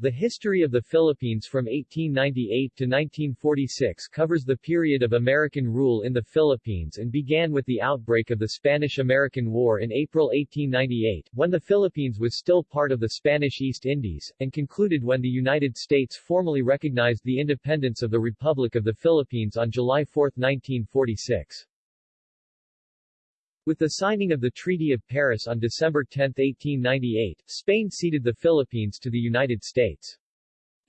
The history of the Philippines from 1898 to 1946 covers the period of American rule in the Philippines and began with the outbreak of the Spanish-American War in April 1898, when the Philippines was still part of the Spanish East Indies, and concluded when the United States formally recognized the independence of the Republic of the Philippines on July 4, 1946. With the signing of the Treaty of Paris on December 10, 1898, Spain ceded the Philippines to the United States.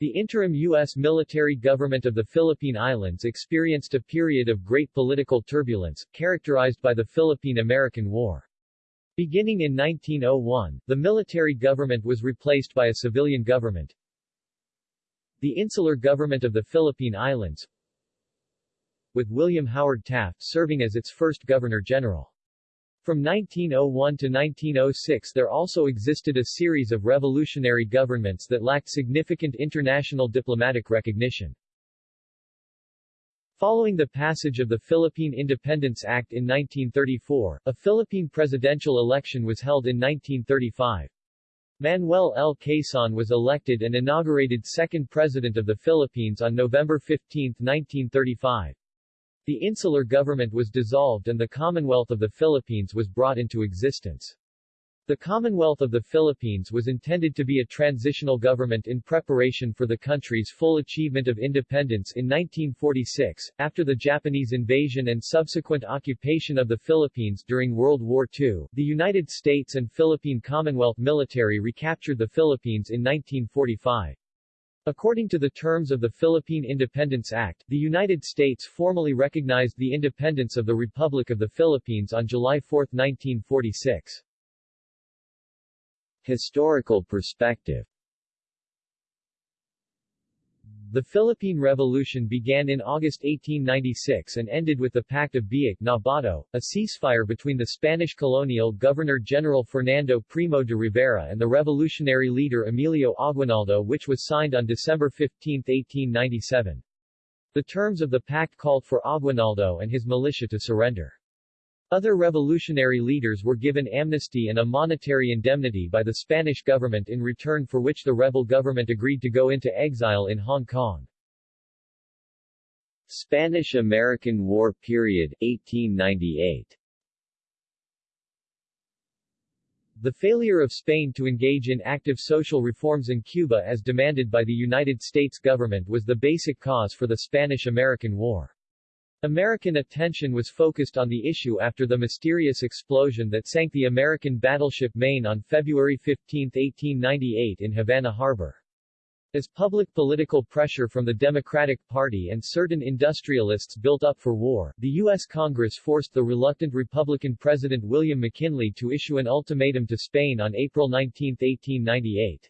The interim U.S. military government of the Philippine Islands experienced a period of great political turbulence, characterized by the Philippine-American War. Beginning in 1901, the military government was replaced by a civilian government. The insular government of the Philippine Islands, with William Howard Taft serving as its first governor-general. From 1901 to 1906 there also existed a series of revolutionary governments that lacked significant international diplomatic recognition. Following the passage of the Philippine Independence Act in 1934, a Philippine presidential election was held in 1935. Manuel L. Quezon was elected and inaugurated second president of the Philippines on November 15, 1935. The insular government was dissolved and the Commonwealth of the Philippines was brought into existence. The Commonwealth of the Philippines was intended to be a transitional government in preparation for the country's full achievement of independence in 1946, after the Japanese invasion and subsequent occupation of the Philippines during World War II. The United States and Philippine Commonwealth military recaptured the Philippines in 1945. According to the terms of the Philippine Independence Act, the United States formally recognized the independence of the Republic of the Philippines on July 4, 1946. Historical perspective The Philippine Revolution began in August 1896 and ended with the Pact of Biak na Bato, a ceasefire between the Spanish colonial Governor-General Fernando Primo de Rivera and the revolutionary leader Emilio Aguinaldo which was signed on December 15, 1897. The terms of the pact called for Aguinaldo and his militia to surrender. Other revolutionary leaders were given amnesty and a monetary indemnity by the Spanish government in return for which the rebel government agreed to go into exile in Hong Kong. Spanish-American War period, 1898 The failure of Spain to engage in active social reforms in Cuba as demanded by the United States government was the basic cause for the Spanish-American War. American attention was focused on the issue after the mysterious explosion that sank the American battleship Maine on February 15, 1898 in Havana Harbor. As public political pressure from the Democratic Party and certain industrialists built up for war, the U.S. Congress forced the reluctant Republican President William McKinley to issue an ultimatum to Spain on April 19, 1898.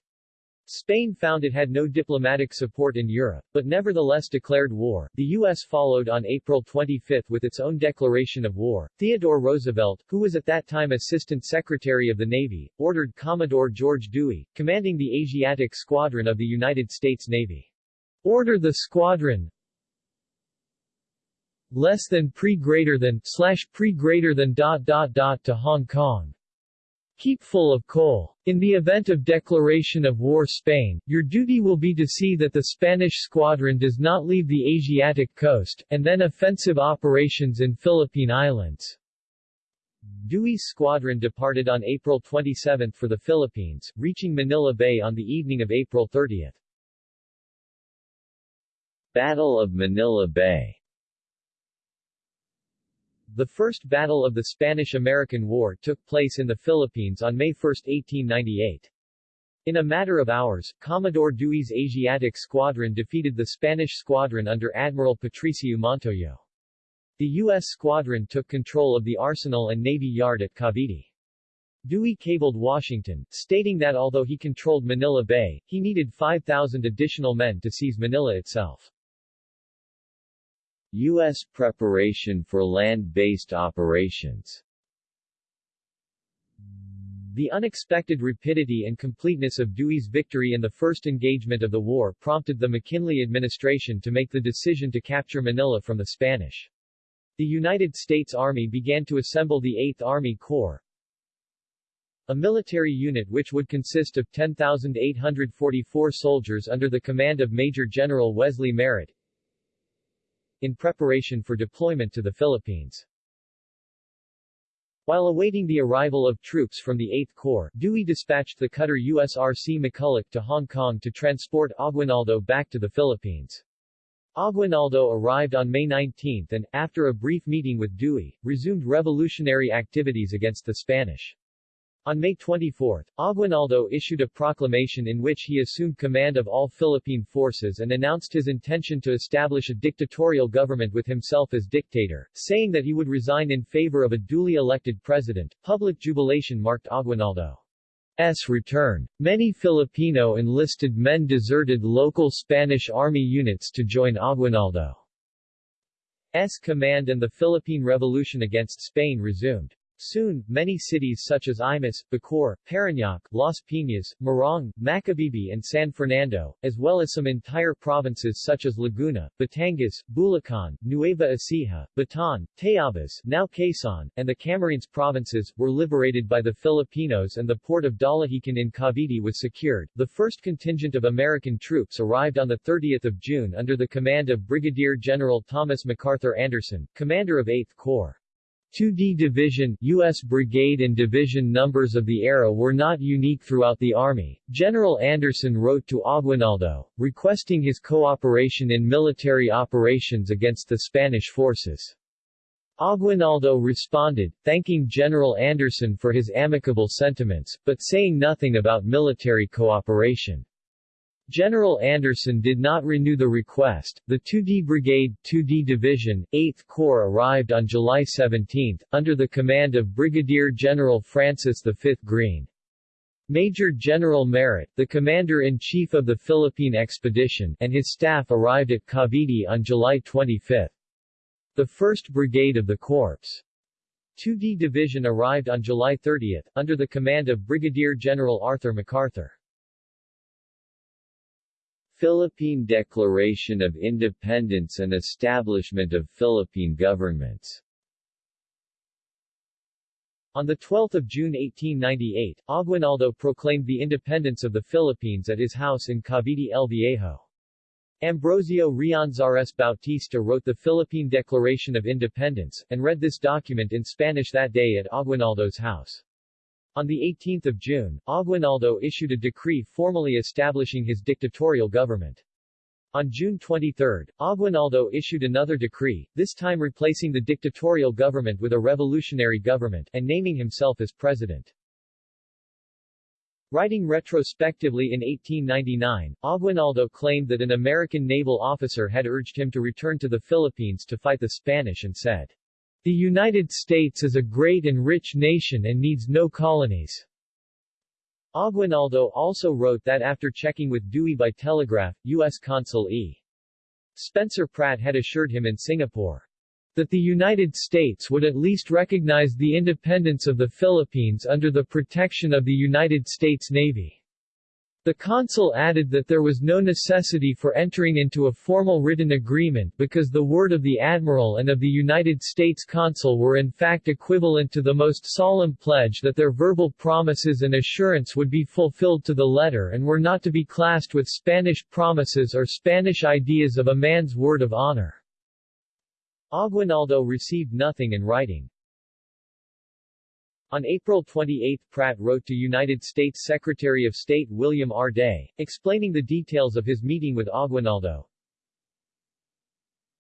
Spain found it had no diplomatic support in Europe, but nevertheless declared war. The U.S. followed on April 25 with its own declaration of war. Theodore Roosevelt, who was at that time Assistant Secretary of the Navy, ordered Commodore George Dewey, commanding the Asiatic Squadron of the United States Navy. Order the squadron less than pre greater than slash pre greater than dot dot dot to Hong Kong. Keep full of coal. In the event of declaration of war Spain, your duty will be to see that the Spanish squadron does not leave the Asiatic coast, and then offensive operations in Philippine Islands. Dewey's squadron departed on April 27 for the Philippines, reaching Manila Bay on the evening of April 30. Battle of Manila Bay the First Battle of the Spanish-American War took place in the Philippines on May 1, 1898. In a matter of hours, Commodore Dewey's Asiatic Squadron defeated the Spanish squadron under Admiral Patricio Montoyo. The U.S. squadron took control of the arsenal and navy yard at Cavite. Dewey cabled Washington, stating that although he controlled Manila Bay, he needed 5,000 additional men to seize Manila itself. U.S. preparation for land-based operations The unexpected rapidity and completeness of Dewey's victory in the first engagement of the war prompted the McKinley administration to make the decision to capture Manila from the Spanish. The United States Army began to assemble the 8th Army Corps, a military unit which would consist of 10,844 soldiers under the command of Major General Wesley Merritt, in preparation for deployment to the Philippines. While awaiting the arrival of troops from the 8th Corps, Dewey dispatched the cutter USRC McCulloch to Hong Kong to transport Aguinaldo back to the Philippines. Aguinaldo arrived on May 19 and, after a brief meeting with Dewey, resumed revolutionary activities against the Spanish. On May 24, Aguinaldo issued a proclamation in which he assumed command of all Philippine forces and announced his intention to establish a dictatorial government with himself as dictator, saying that he would resign in favor of a duly elected president. Public jubilation marked Aguinaldo's return. Many Filipino enlisted men deserted local Spanish army units to join Aguinaldo's command and the Philippine Revolution against Spain resumed. Soon, many cities such as Imus, Bacoor, Parañaque, Las Piñas, Morong, Macabebe and San Fernando, as well as some entire provinces such as Laguna, Batangas, Bulacan, Nueva Ecija, Bataan, Tayabas now Quezon, and the Camarines provinces, were liberated by the Filipinos and the port of Dalahican in Cavite was secured. The first contingent of American troops arrived on 30 June under the command of Brigadier General Thomas McArthur Anderson, commander of 8th Corps. 2D Division U.S. Brigade and Division numbers of the era were not unique throughout the Army. General Anderson wrote to Aguinaldo, requesting his cooperation in military operations against the Spanish forces. Aguinaldo responded, thanking General Anderson for his amicable sentiments, but saying nothing about military cooperation. General Anderson did not renew the request. The 2D Brigade, 2D Division, 8th Corps arrived on July 17, under the command of Brigadier General Francis V. Greene. Major General Merritt, the commander-in-chief of the Philippine expedition, and his staff arrived at Cavite on July 25. The 1st Brigade of the Corps' 2D Division arrived on July 30, under the command of Brigadier General Arthur MacArthur. Philippine Declaration of Independence and establishment of Philippine governments on 12 June 1898, Aguinaldo proclaimed the independence of the Philippines at his house in Cavite El Viejo. Ambrosio Rianzares Bautista wrote the Philippine Declaration of Independence, and read this document in Spanish that day at Aguinaldo's house. On 18 June, Aguinaldo issued a decree formally establishing his dictatorial government. On June 23, Aguinaldo issued another decree, this time replacing the dictatorial government with a revolutionary government, and naming himself as president. Writing retrospectively in 1899, Aguinaldo claimed that an American naval officer had urged him to return to the Philippines to fight the Spanish and said, the United States is a great and rich nation and needs no colonies. Aguinaldo also wrote that after checking with Dewey by telegraph, U.S. Consul E. Spencer Pratt had assured him in Singapore that the United States would at least recognize the independence of the Philippines under the protection of the United States Navy. The consul added that there was no necessity for entering into a formal written agreement because the word of the admiral and of the United States consul were in fact equivalent to the most solemn pledge that their verbal promises and assurance would be fulfilled to the letter and were not to be classed with Spanish promises or Spanish ideas of a man's word of honor. Aguinaldo received nothing in writing. On April 28 Pratt wrote to United States Secretary of State William R. Day, explaining the details of his meeting with Aguinaldo.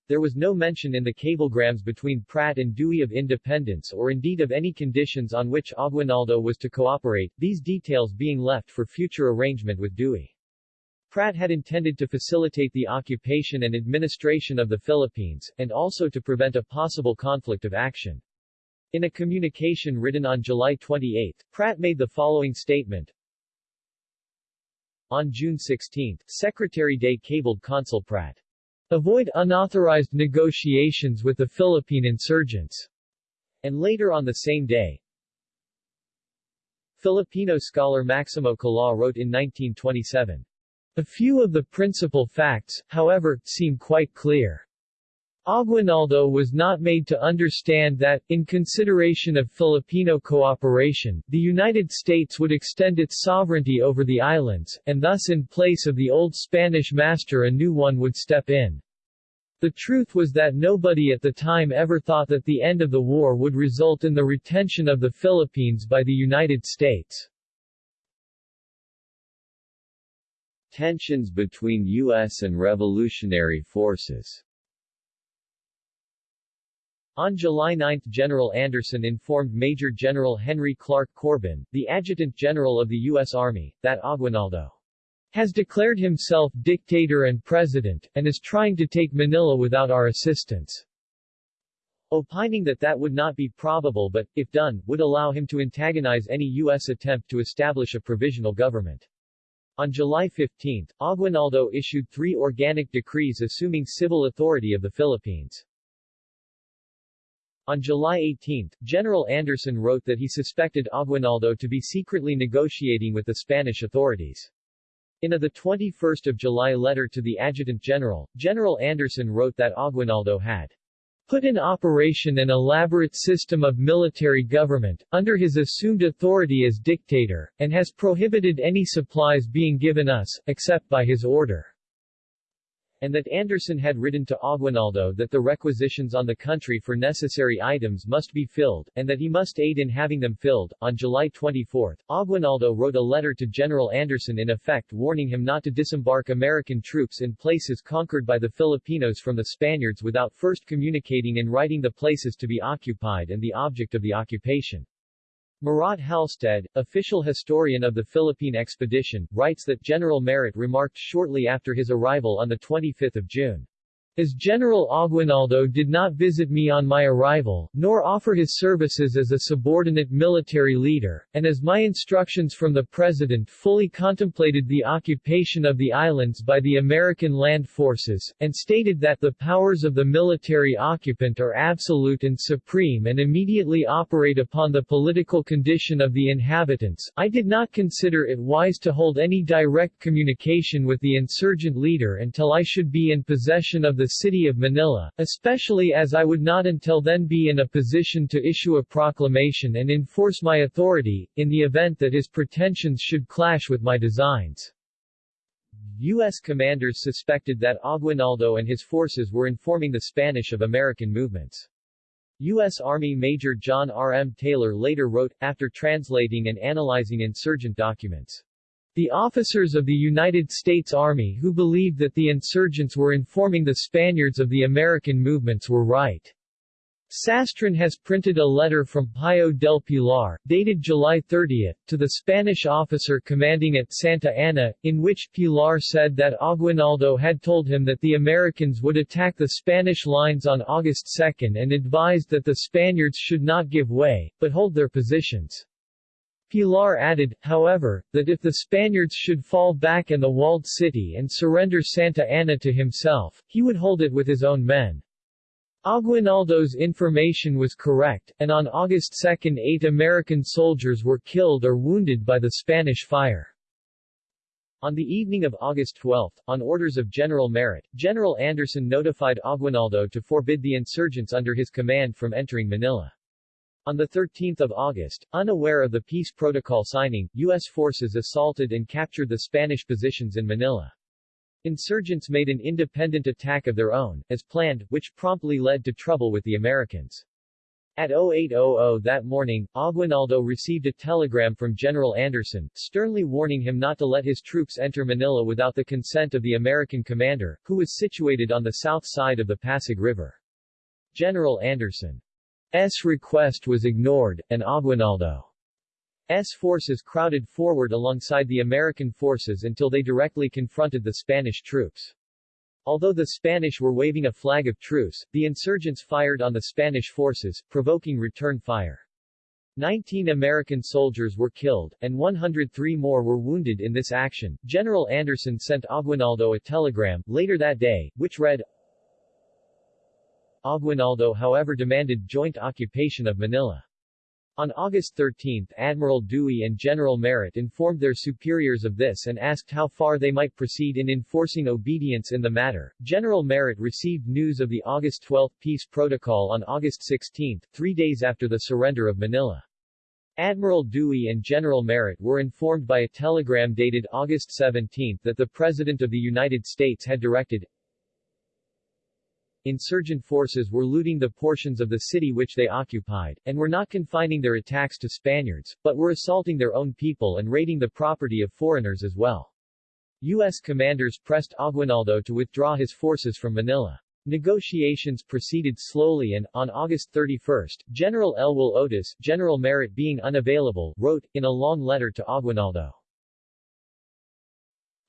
There was no mention in the cablegrams between Pratt and Dewey of independence or indeed of any conditions on which Aguinaldo was to cooperate, these details being left for future arrangement with Dewey. Pratt had intended to facilitate the occupation and administration of the Philippines, and also to prevent a possible conflict of action. In a communication written on July 28, Pratt made the following statement. On June 16, Secretary Day cabled Consul Pratt. Avoid unauthorized negotiations with the Philippine insurgents. And later on the same day, Filipino scholar Maximo Kalaw wrote in 1927. A few of the principal facts, however, seem quite clear. Aguinaldo was not made to understand that, in consideration of Filipino cooperation, the United States would extend its sovereignty over the islands, and thus in place of the old Spanish master a new one would step in. The truth was that nobody at the time ever thought that the end of the war would result in the retention of the Philippines by the United States. Tensions between U.S. and revolutionary forces on July 9 General Anderson informed Major General Henry Clark Corbin, the Adjutant General of the U.S. Army, that Aguinaldo has declared himself dictator and president, and is trying to take Manila without our assistance. Opining that that would not be probable but, if done, would allow him to antagonize any U.S. attempt to establish a provisional government. On July 15, Aguinaldo issued three organic decrees assuming civil authority of the Philippines. On July 18, General Anderson wrote that he suspected Aguinaldo to be secretly negotiating with the Spanish authorities. In a 21 July letter to the Adjutant General, General Anderson wrote that Aguinaldo had put in operation an elaborate system of military government, under his assumed authority as dictator, and has prohibited any supplies being given us, except by his order and that Anderson had written to Aguinaldo that the requisitions on the country for necessary items must be filled, and that he must aid in having them filled. On July 24, Aguinaldo wrote a letter to General Anderson in effect warning him not to disembark American troops in places conquered by the Filipinos from the Spaniards without first communicating in writing the places to be occupied and the object of the occupation. Murat Halstead, official historian of the Philippine expedition, writes that General Merritt remarked shortly after his arrival on 25 June. As General Aguinaldo did not visit me on my arrival, nor offer his services as a subordinate military leader, and as my instructions from the President fully contemplated the occupation of the islands by the American land forces, and stated that the powers of the military occupant are absolute and supreme and immediately operate upon the political condition of the inhabitants, I did not consider it wise to hold any direct communication with the insurgent leader until I should be in possession of the the city of Manila, especially as I would not until then be in a position to issue a proclamation and enforce my authority, in the event that his pretensions should clash with my designs. U.S. commanders suspected that Aguinaldo and his forces were informing the Spanish of American movements. U.S. Army Major John R. M. Taylor later wrote, after translating and analyzing insurgent documents, the officers of the United States Army who believed that the insurgents were informing the Spaniards of the American movements were right. Sastrin has printed a letter from Pío del Pilar, dated July 30, to the Spanish officer commanding at Santa Ana, in which Pilar said that Aguinaldo had told him that the Americans would attack the Spanish lines on August 2 and advised that the Spaniards should not give way, but hold their positions. Pilar added, however, that if the Spaniards should fall back in the walled city and surrender Santa Ana to himself, he would hold it with his own men. Aguinaldo's information was correct, and on August 2 eight American soldiers were killed or wounded by the Spanish fire. On the evening of August 12, on orders of General Merritt, General Anderson notified Aguinaldo to forbid the insurgents under his command from entering Manila. On 13 August, unaware of the peace protocol signing, U.S. forces assaulted and captured the Spanish positions in Manila. Insurgents made an independent attack of their own, as planned, which promptly led to trouble with the Americans. At 0800 that morning, Aguinaldo received a telegram from General Anderson, sternly warning him not to let his troops enter Manila without the consent of the American commander, who was situated on the south side of the Pasig River. General Anderson S request was ignored, and Aguinaldo's forces crowded forward alongside the American forces until they directly confronted the Spanish troops. Although the Spanish were waving a flag of truce, the insurgents fired on the Spanish forces, provoking return fire. 19 American soldiers were killed, and 103 more were wounded in this action. General Anderson sent Aguinaldo a telegram, later that day, which read, Aguinaldo however demanded joint occupation of Manila. On August 13, Admiral Dewey and General Merritt informed their superiors of this and asked how far they might proceed in enforcing obedience in the matter. General Merritt received news of the August 12 peace protocol on August 16, three days after the surrender of Manila. Admiral Dewey and General Merritt were informed by a telegram dated August 17 that the President of the United States had directed insurgent forces were looting the portions of the city which they occupied, and were not confining their attacks to Spaniards, but were assaulting their own people and raiding the property of foreigners as well. U.S. commanders pressed Aguinaldo to withdraw his forces from Manila. Negotiations proceeded slowly and, on August 31, General Elwell Otis, General Merritt being unavailable, wrote, in a long letter to Aguinaldo.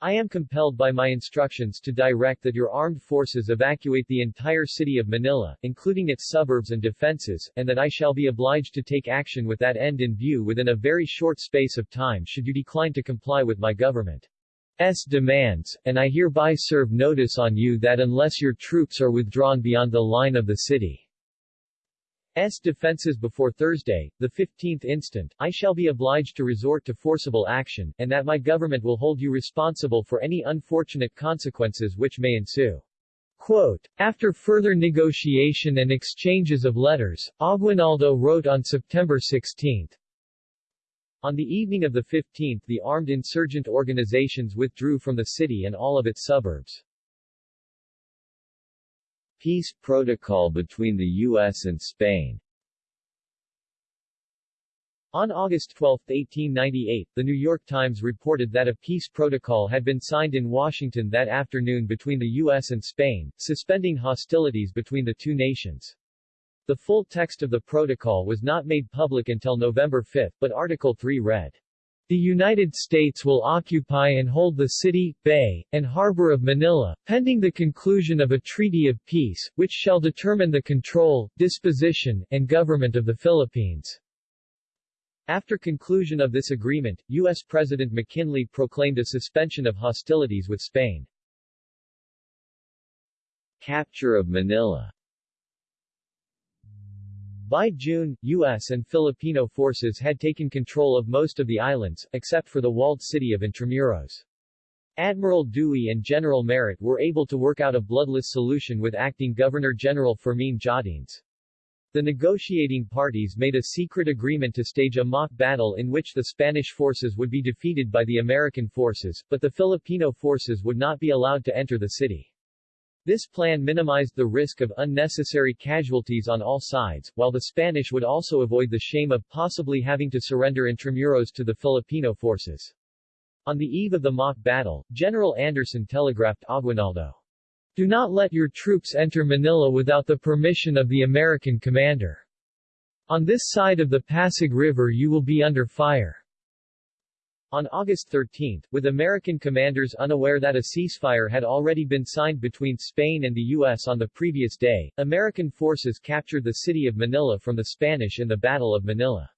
I am compelled by my instructions to direct that your armed forces evacuate the entire city of Manila, including its suburbs and defenses, and that I shall be obliged to take action with that end in view within a very short space of time should you decline to comply with my government's demands, and I hereby serve notice on you that unless your troops are withdrawn beyond the line of the city, S. defenses before Thursday, the 15th instant, I shall be obliged to resort to forcible action, and that my government will hold you responsible for any unfortunate consequences which may ensue. Quote, After further negotiation and exchanges of letters, Aguinaldo wrote on September 16. On the evening of the 15th the armed insurgent organizations withdrew from the city and all of its suburbs. Peace protocol between the U.S. and Spain on August 12, 1898, the New York Times reported that a peace protocol had been signed in Washington that afternoon between the U.S. and Spain, suspending hostilities between the two nations. The full text of the protocol was not made public until November 5, but Article 3 read, the United States will occupy and hold the city, bay, and harbor of Manila, pending the conclusion of a treaty of peace, which shall determine the control, disposition, and government of the Philippines. After conclusion of this agreement, U.S. President McKinley proclaimed a suspension of hostilities with Spain. Capture of Manila by June, U.S. and Filipino forces had taken control of most of the islands, except for the walled city of Intramuros. Admiral Dewey and General Merritt were able to work out a bloodless solution with acting Governor-General Fermin Jardines. The negotiating parties made a secret agreement to stage a mock battle in which the Spanish forces would be defeated by the American forces, but the Filipino forces would not be allowed to enter the city. This plan minimized the risk of unnecessary casualties on all sides, while the Spanish would also avoid the shame of possibly having to surrender Intramuros to the Filipino forces. On the eve of the mock battle, General Anderson telegraphed Aguinaldo, Do not let your troops enter Manila without the permission of the American commander. On this side of the Pasig River you will be under fire. On August 13, with American commanders unaware that a ceasefire had already been signed between Spain and the U.S. on the previous day, American forces captured the city of Manila from the Spanish in the Battle of Manila.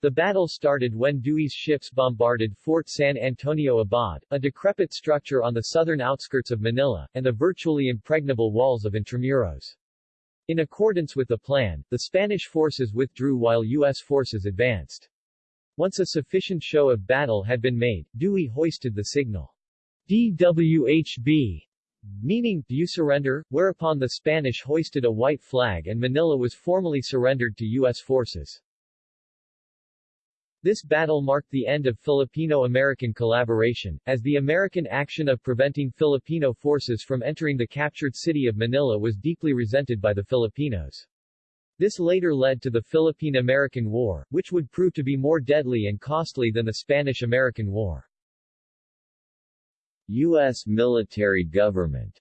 The battle started when Dewey's ships bombarded Fort San Antonio Abad, a decrepit structure on the southern outskirts of Manila, and the virtually impregnable walls of Intramuros. In accordance with the plan, the Spanish forces withdrew while U.S. forces advanced. Once a sufficient show of battle had been made, Dewey hoisted the signal DWHB, meaning, do you surrender, whereupon the Spanish hoisted a white flag and Manila was formally surrendered to U.S. forces. This battle marked the end of Filipino-American collaboration, as the American action of preventing Filipino forces from entering the captured city of Manila was deeply resented by the Filipinos. This later led to the Philippine-American War, which would prove to be more deadly and costly than the Spanish-American War. U.S. military government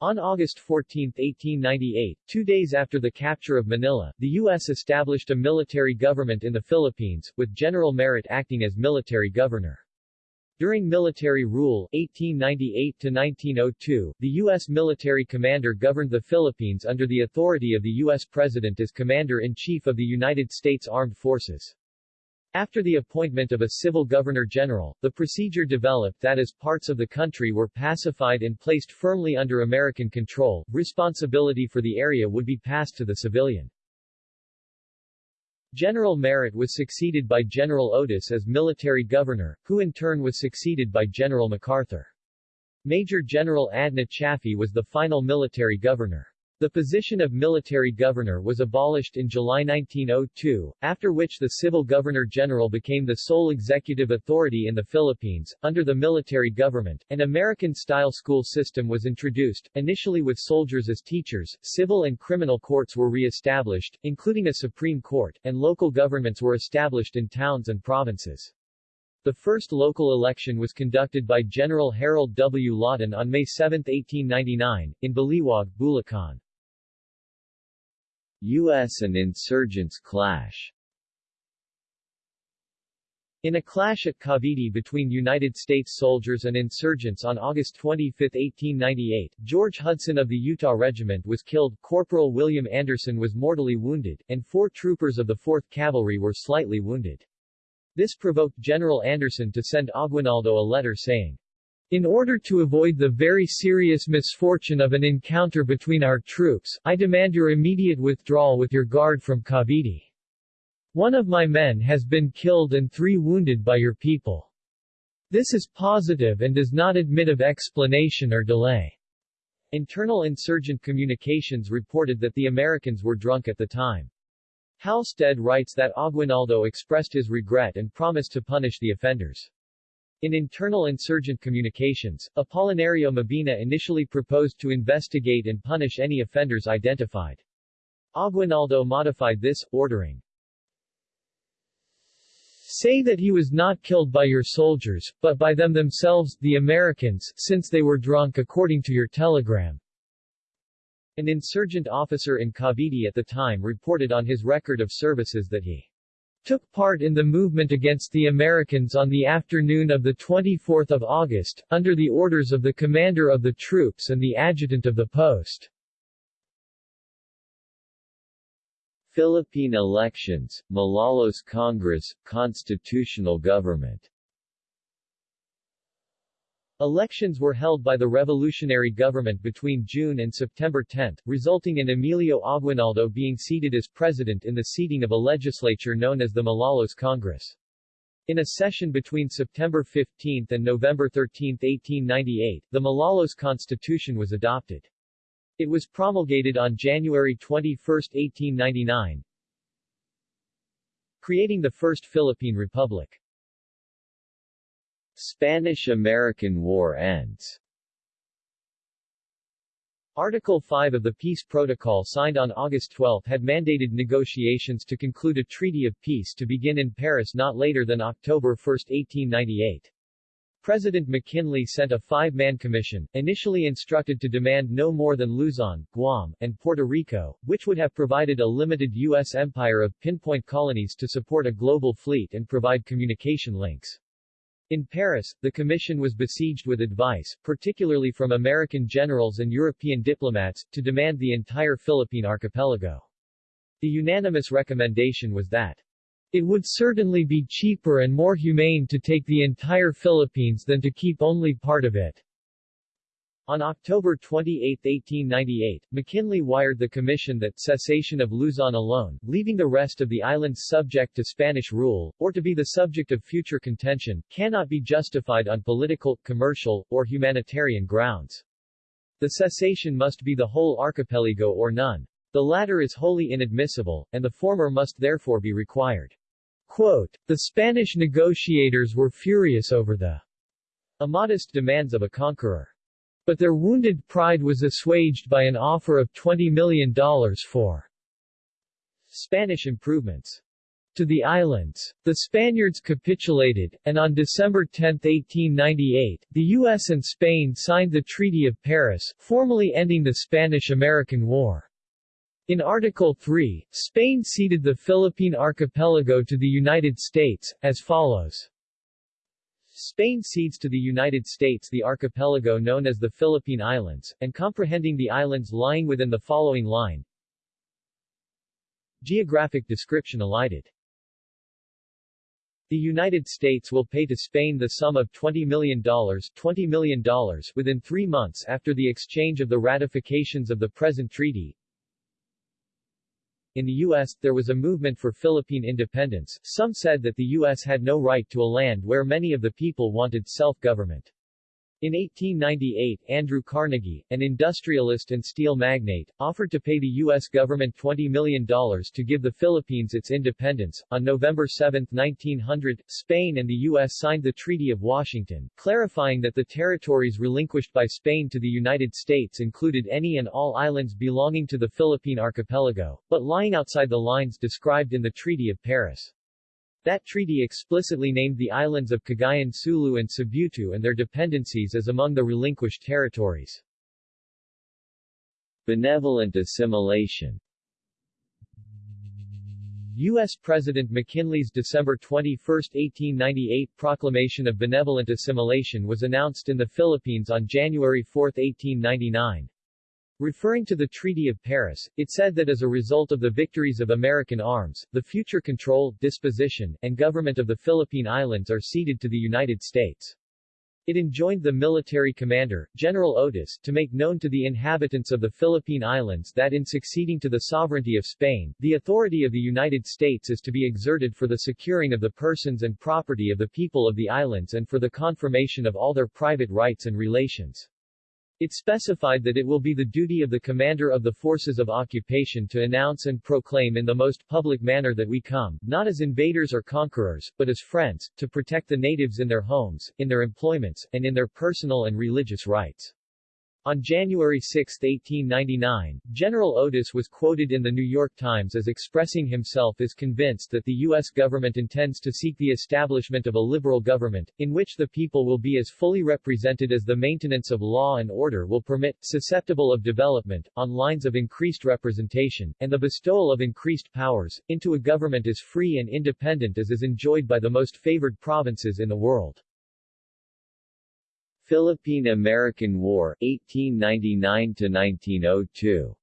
on August 14, 1898, two days after the capture of Manila, the U.S. established a military government in the Philippines, with General Merritt acting as military governor. During military rule 1898-1902, the U.S. military commander governed the Philippines under the authority of the U.S. President as Commander-in-Chief of the United States Armed Forces. After the appointment of a civil governor-general, the procedure developed that as parts of the country were pacified and placed firmly under American control, responsibility for the area would be passed to the civilian. General Merritt was succeeded by General Otis as military governor, who in turn was succeeded by General MacArthur. Major General Adna Chaffee was the final military governor. The position of military governor was abolished in July 1902, after which the civil governor-general became the sole executive authority in the Philippines. Under the military government, an American-style school system was introduced, initially with soldiers as teachers, civil and criminal courts were re-established, including a Supreme Court, and local governments were established in towns and provinces. The first local election was conducted by General Harold W. Lawton on May 7, 1899, in Baliwag, Bulacan. U.S. and insurgents clash in a clash at Cavite between United States soldiers and insurgents on August 25, 1898, George Hudson of the Utah Regiment was killed, Corporal William Anderson was mortally wounded, and four troopers of the 4th Cavalry were slightly wounded. This provoked General Anderson to send Aguinaldo a letter saying, in order to avoid the very serious misfortune of an encounter between our troops, I demand your immediate withdrawal with your guard from Cavite. One of my men has been killed and three wounded by your people. This is positive and does not admit of explanation or delay. Internal insurgent communications reported that the Americans were drunk at the time. Halstead writes that Aguinaldo expressed his regret and promised to punish the offenders. In internal insurgent communications, Apolinario Mabini initially proposed to investigate and punish any offenders identified. Aguinaldo modified this, ordering, Say that he was not killed by your soldiers, but by them themselves, the Americans, since they were drunk according to your telegram. An insurgent officer in Cavite at the time reported on his record of services that he took part in the movement against the Americans on the afternoon of 24 August, under the orders of the commander of the troops and the adjutant of the post. Philippine elections, Malolos Congress, constitutional government Elections were held by the revolutionary government between June and September 10, resulting in Emilio Aguinaldo being seated as president in the seating of a legislature known as the Malolos Congress. In a session between September 15 and November 13, 1898, the Malolos Constitution was adopted. It was promulgated on January 21, 1899, creating the First Philippine Republic. Spanish-American War ends Article 5 of the Peace Protocol signed on August 12 had mandated negotiations to conclude a treaty of peace to begin in Paris not later than October 1, 1898. President McKinley sent a five-man commission, initially instructed to demand no more than Luzon, Guam, and Puerto Rico, which would have provided a limited U.S. empire of pinpoint colonies to support a global fleet and provide communication links. In Paris, the commission was besieged with advice, particularly from American generals and European diplomats, to demand the entire Philippine archipelago. The unanimous recommendation was that it would certainly be cheaper and more humane to take the entire Philippines than to keep only part of it. On October 28, 1898, McKinley wired the commission that cessation of Luzon alone, leaving the rest of the islands subject to Spanish rule, or to be the subject of future contention, cannot be justified on political, commercial, or humanitarian grounds. The cessation must be the whole archipelago or none. The latter is wholly inadmissible, and the former must therefore be required. Quote, the Spanish negotiators were furious over the immodest demands of a conqueror. But their wounded pride was assuaged by an offer of $20 million for Spanish improvements to the islands. The Spaniards capitulated, and on December 10, 1898, the U.S. and Spain signed the Treaty of Paris, formally ending the Spanish-American War. In Article 3, Spain ceded the Philippine archipelago to the United States, as follows. Spain cedes to the United States the archipelago known as the Philippine Islands, and comprehending the islands lying within the following line. Geographic description elided. The United States will pay to Spain the sum of $20 million, $20 million within three months after the exchange of the ratifications of the present treaty, In the U.S., there was a movement for Philippine independence. Some said that the U.S. had no right to a land where many of the people wanted self-government. In 1898, Andrew Carnegie, an industrialist and steel magnate, offered to pay the U.S. government $20 million to give the Philippines its independence. On November 7, 1900, Spain and the U.S. signed the Treaty of Washington, clarifying that the territories relinquished by Spain to the United States included any and all islands belonging to the Philippine archipelago, but lying outside the lines described in the Treaty of Paris. That treaty explicitly named the islands of Cagayan Sulu and Cibutu and their dependencies as among the relinquished territories. Benevolent assimilation U.S. President McKinley's December 21, 1898 proclamation of benevolent assimilation was announced in the Philippines on January 4, 1899. Referring to the Treaty of Paris, it said that as a result of the victories of American arms, the future control, disposition, and government of the Philippine Islands are ceded to the United States. It enjoined the military commander, General Otis, to make known to the inhabitants of the Philippine Islands that in succeeding to the sovereignty of Spain, the authority of the United States is to be exerted for the securing of the persons and property of the people of the islands and for the confirmation of all their private rights and relations. It specified that it will be the duty of the commander of the forces of occupation to announce and proclaim in the most public manner that we come, not as invaders or conquerors, but as friends, to protect the natives in their homes, in their employments, and in their personal and religious rights. On January 6, 1899, General Otis was quoted in the New York Times as expressing himself as convinced that the U.S. government intends to seek the establishment of a liberal government, in which the people will be as fully represented as the maintenance of law and order will permit, susceptible of development, on lines of increased representation, and the bestowal of increased powers, into a government as free and independent as is enjoyed by the most favored provinces in the world. Philippine-American War 1899-1902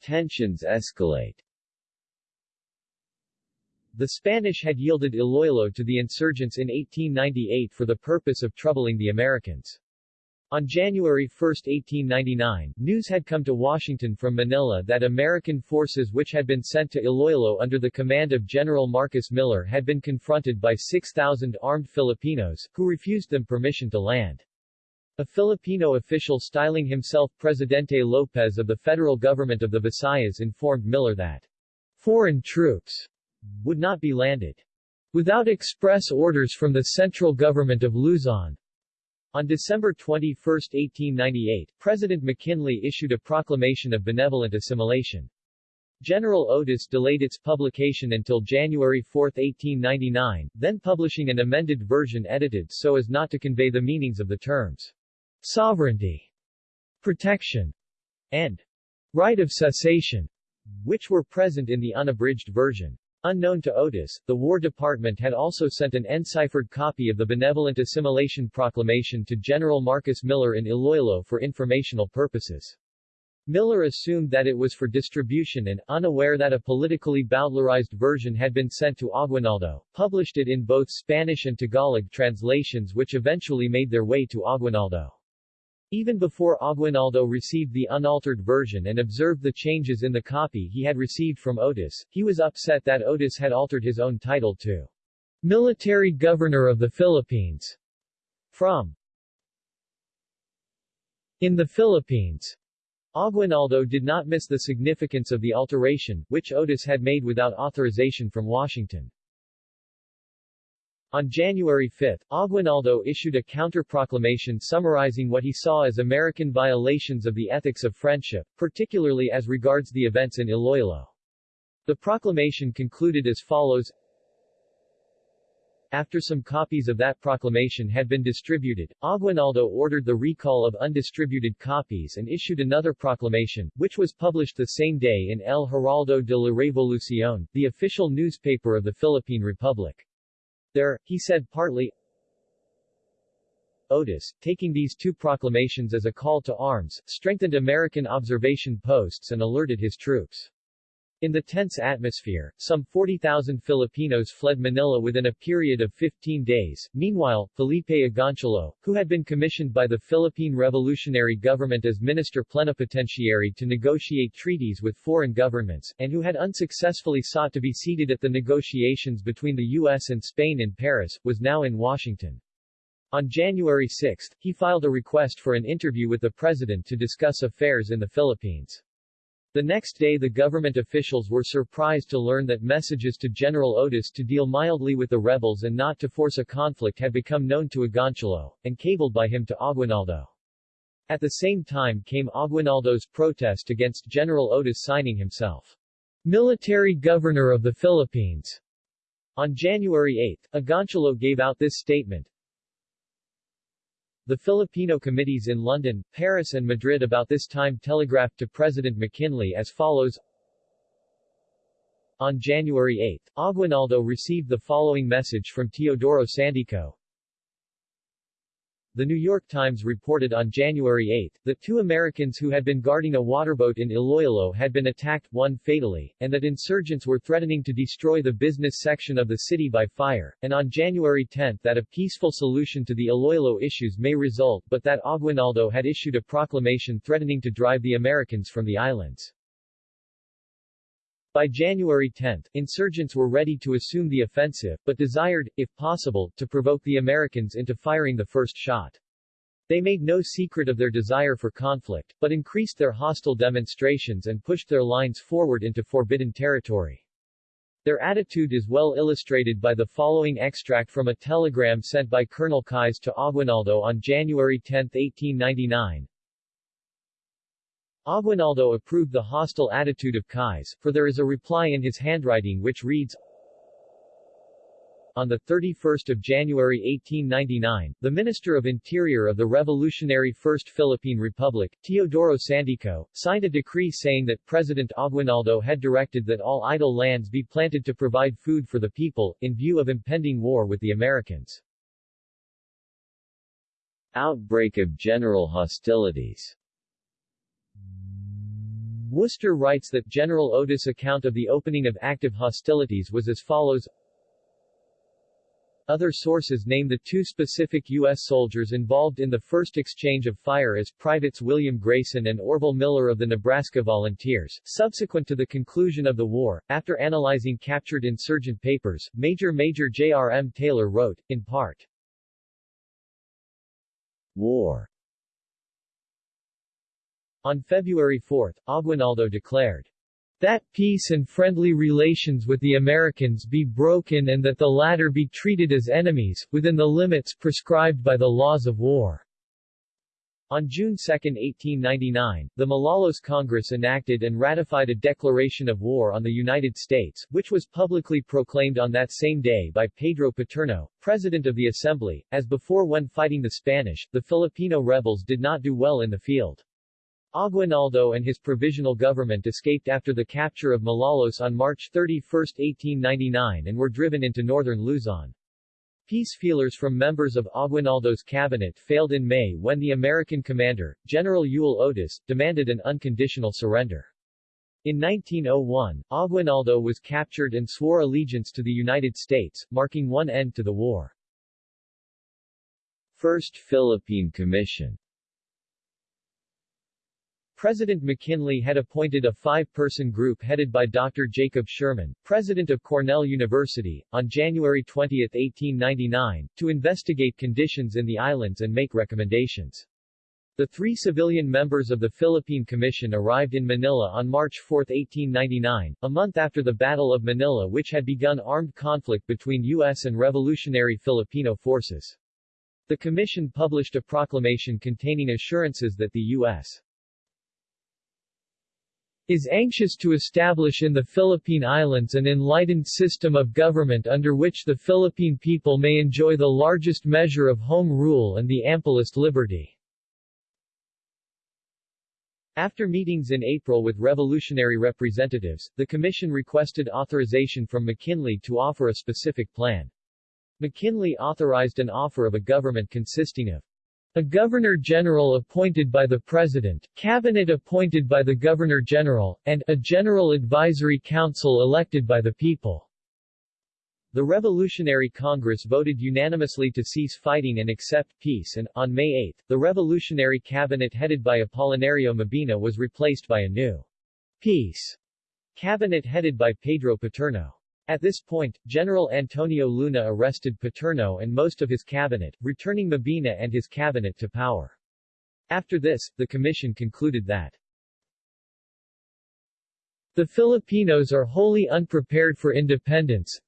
Tensions escalate The Spanish had yielded Iloilo to the insurgents in 1898 for the purpose of troubling the Americans. On January 1, 1899, news had come to Washington from Manila that American forces which had been sent to Iloilo under the command of General Marcus Miller had been confronted by 6,000 armed Filipinos, who refused them permission to land. A Filipino official styling himself Presidente Lopez of the federal government of the Visayas informed Miller that foreign troops would not be landed without express orders from the central government of Luzon. On December 21, 1898, President McKinley issued a proclamation of benevolent assimilation. General Otis delayed its publication until January 4, 1899, then publishing an amended version edited so as not to convey the meanings of the terms sovereignty, protection, and right of cessation, which were present in the unabridged version. Unknown to Otis, the War Department had also sent an enciphered copy of the Benevolent Assimilation Proclamation to General Marcus Miller in Iloilo for informational purposes. Miller assumed that it was for distribution and, unaware that a politically bowdlerized version had been sent to Aguinaldo, published it in both Spanish and Tagalog translations which eventually made their way to Aguinaldo. Even before Aguinaldo received the unaltered version and observed the changes in the copy he had received from Otis, he was upset that Otis had altered his own title to Military Governor of the Philippines from In the Philippines. Aguinaldo did not miss the significance of the alteration, which Otis had made without authorization from Washington. On January 5, Aguinaldo issued a counter-proclamation summarizing what he saw as American violations of the ethics of friendship, particularly as regards the events in Iloilo. The proclamation concluded as follows after some copies of that proclamation had been distributed, Aguinaldo ordered the recall of undistributed copies and issued another proclamation, which was published the same day in El Heraldo de la Revolución, the official newspaper of the Philippine Republic. There, he said partly, Otis, taking these two proclamations as a call to arms, strengthened American observation posts and alerted his troops. In the tense atmosphere, some 40,000 Filipinos fled Manila within a period of 15 days. Meanwhile, Felipe Agoncillo, who had been commissioned by the Philippine Revolutionary Government as minister plenipotentiary to negotiate treaties with foreign governments, and who had unsuccessfully sought to be seated at the negotiations between the U.S. and Spain in Paris, was now in Washington. On January 6, he filed a request for an interview with the president to discuss affairs in the Philippines. The next day the government officials were surprised to learn that messages to General Otis to deal mildly with the rebels and not to force a conflict had become known to Agoncillo, and cabled by him to Aguinaldo. At the same time came Aguinaldo's protest against General Otis signing himself military governor of the Philippines. On January 8, Agoncillo gave out this statement, the Filipino committees in London, Paris and Madrid about this time telegraphed to President McKinley as follows. On January 8, Aguinaldo received the following message from Teodoro Sandico, the New York Times reported on January 8, that two Americans who had been guarding a waterboat in Iloilo had been attacked, one fatally, and that insurgents were threatening to destroy the business section of the city by fire, and on January 10 that a peaceful solution to the Iloilo issues may result but that Aguinaldo had issued a proclamation threatening to drive the Americans from the islands. By January 10, insurgents were ready to assume the offensive, but desired, if possible, to provoke the Americans into firing the first shot. They made no secret of their desire for conflict, but increased their hostile demonstrations and pushed their lines forward into forbidden territory. Their attitude is well illustrated by the following extract from a telegram sent by Colonel Keyes to Aguinaldo on January 10, 1899. Aguinaldo approved the hostile attitude of Keyes, for there is a reply in his handwriting which reads, on 31 January 1899, the Minister of Interior of the Revolutionary First Philippine Republic, Teodoro Sandico, signed a decree saying that President Aguinaldo had directed that all idle lands be planted to provide food for the people, in view of impending war with the Americans. Outbreak of general hostilities Worcester writes that General Otis' account of the opening of active hostilities was as follows other sources name the two specific U.S. soldiers involved in the first exchange of fire as Privates William Grayson and Orville Miller of the Nebraska Volunteers. Subsequent to the conclusion of the war, after analyzing captured insurgent papers, Major Major J.R.M. Taylor wrote, in part, War on February 4, Aguinaldo declared, that peace and friendly relations with the Americans be broken and that the latter be treated as enemies, within the limits prescribed by the laws of war. On June 2, 1899, the Malolos Congress enacted and ratified a declaration of war on the United States, which was publicly proclaimed on that same day by Pedro Paterno, President of the Assembly. As before when fighting the Spanish, the Filipino rebels did not do well in the field. Aguinaldo and his provisional government escaped after the capture of Malolos on March 31, 1899 and were driven into northern Luzon. Peace feelers from members of Aguinaldo's cabinet failed in May when the American commander, General Elwell Otis, demanded an unconditional surrender. In 1901, Aguinaldo was captured and swore allegiance to the United States, marking one end to the war. First Philippine Commission President McKinley had appointed a five-person group headed by Dr. Jacob Schurman, president of Cornell University, on January 20, 1899, to investigate conditions in the islands and make recommendations. The three civilian members of the Philippine Commission arrived in Manila on March 4, 1899, a month after the Battle of Manila which had begun armed conflict between U.S. and Revolutionary Filipino forces. The commission published a proclamation containing assurances that the U.S is anxious to establish in the Philippine Islands an enlightened system of government under which the Philippine people may enjoy the largest measure of home rule and the amplest liberty. After meetings in April with revolutionary representatives, the Commission requested authorization from McKinley to offer a specific plan. McKinley authorized an offer of a government consisting of A Governor-General appointed by the President, Cabinet appointed by the Governor-General, and a General Advisory Council elected by the people. The Revolutionary Congress voted unanimously to cease fighting and accept peace and, on May 8, the Revolutionary Cabinet headed by Apolinario Mabini was replaced by a new peace cabinet headed by Pedro Paterno. At this point, General Antonio Luna arrested Paterno and most of his cabinet, returning Mabini and his cabinet to power. After this, the commission concluded that the Filipinos are wholly unprepared for independence,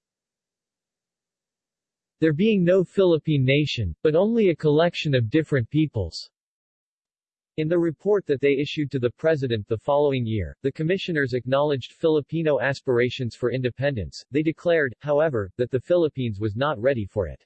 there being no Philippine nation, but only a collection of different peoples. In the report that they issued to the President the following year, the commissioners acknowledged Filipino aspirations for independence. They declared, however, that the Philippines was not ready for it.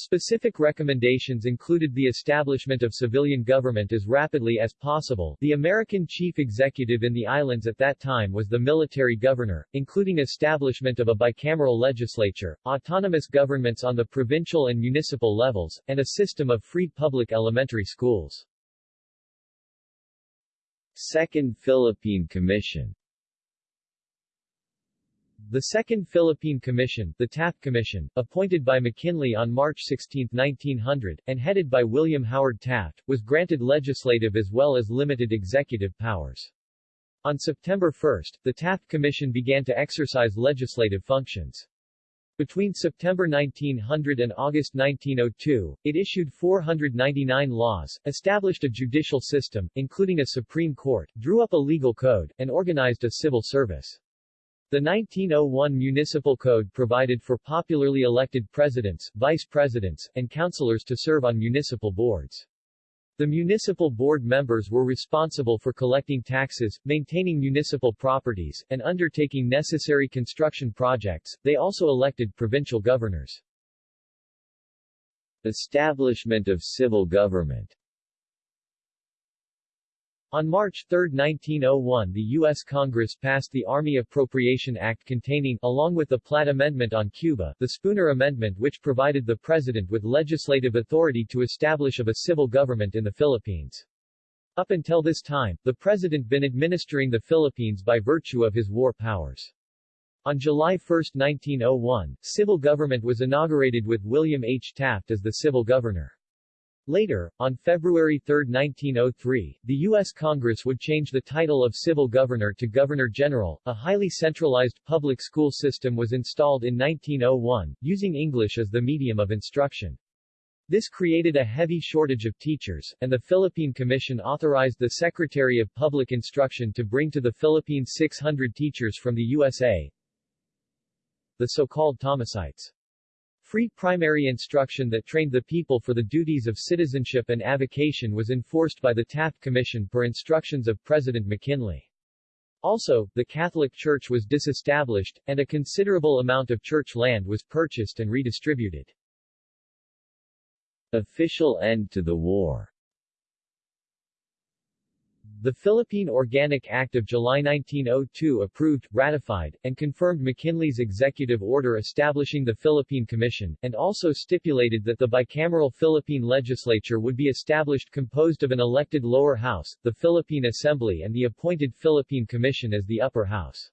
Specific recommendations included the establishment of civilian government as rapidly as possible. The American chief executive in the islands at that time was the military governor, including establishment of a bicameral legislature, autonomous governments on the provincial and municipal levels, and a system of free public elementary schools. Second Philippine Commission the Second Philippine Commission, the Taft Commission, appointed by McKinley on March 16, 1900, and headed by William Howard Taft, was granted legislative as well as limited executive powers. On September 1, the Taft Commission began to exercise legislative functions. Between September 1900 and August 1902, it issued 499 laws, established a judicial system, including a Supreme Court, drew up a legal code, and organized a civil service. The 1901 Municipal Code provided for popularly elected presidents, vice presidents, and councilors to serve on municipal boards. The municipal board members were responsible for collecting taxes, maintaining municipal properties, and undertaking necessary construction projects. They also elected provincial governors. Establishment of civil government on March 3, 1901 the U.S. Congress passed the Army Appropriation Act containing, along with the Platt Amendment on Cuba, the Spooner Amendment which provided the President with legislative authority to establish of a civil government in the Philippines. Up until this time, the President been administering the Philippines by virtue of his war powers. On July 1, 1901, civil government was inaugurated with William H. Taft as the civil governor. Later, on February 3, 1903, the U.S. Congress would change the title of civil governor to governor-general. A highly centralized public school system was installed in 1901, using English as the medium of instruction. This created a heavy shortage of teachers, and the Philippine Commission authorized the Secretary of Public Instruction to bring to the Philippines 600 teachers from the USA, the so-called Thomasites. Free primary instruction that trained the people for the duties of citizenship and avocation was enforced by the Taft Commission per instructions of President McKinley. Also, the Catholic Church was disestablished, and a considerable amount of church land was purchased and redistributed. Official end to the war the Philippine Organic Act of July 1902 approved, ratified, and confirmed McKinley's executive order establishing the Philippine Commission, and also stipulated that the bicameral Philippine legislature would be established composed of an elected lower house, the Philippine Assembly and the appointed Philippine Commission as the upper house.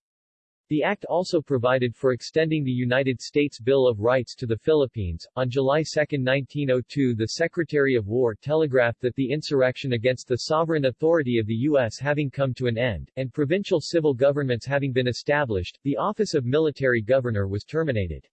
The act also provided for extending the United States Bill of Rights to the Philippines. On July 2, 1902, the Secretary of War telegraphed that the insurrection against the sovereign authority of the U.S. having come to an end, and provincial civil governments having been established, the office of military governor was terminated.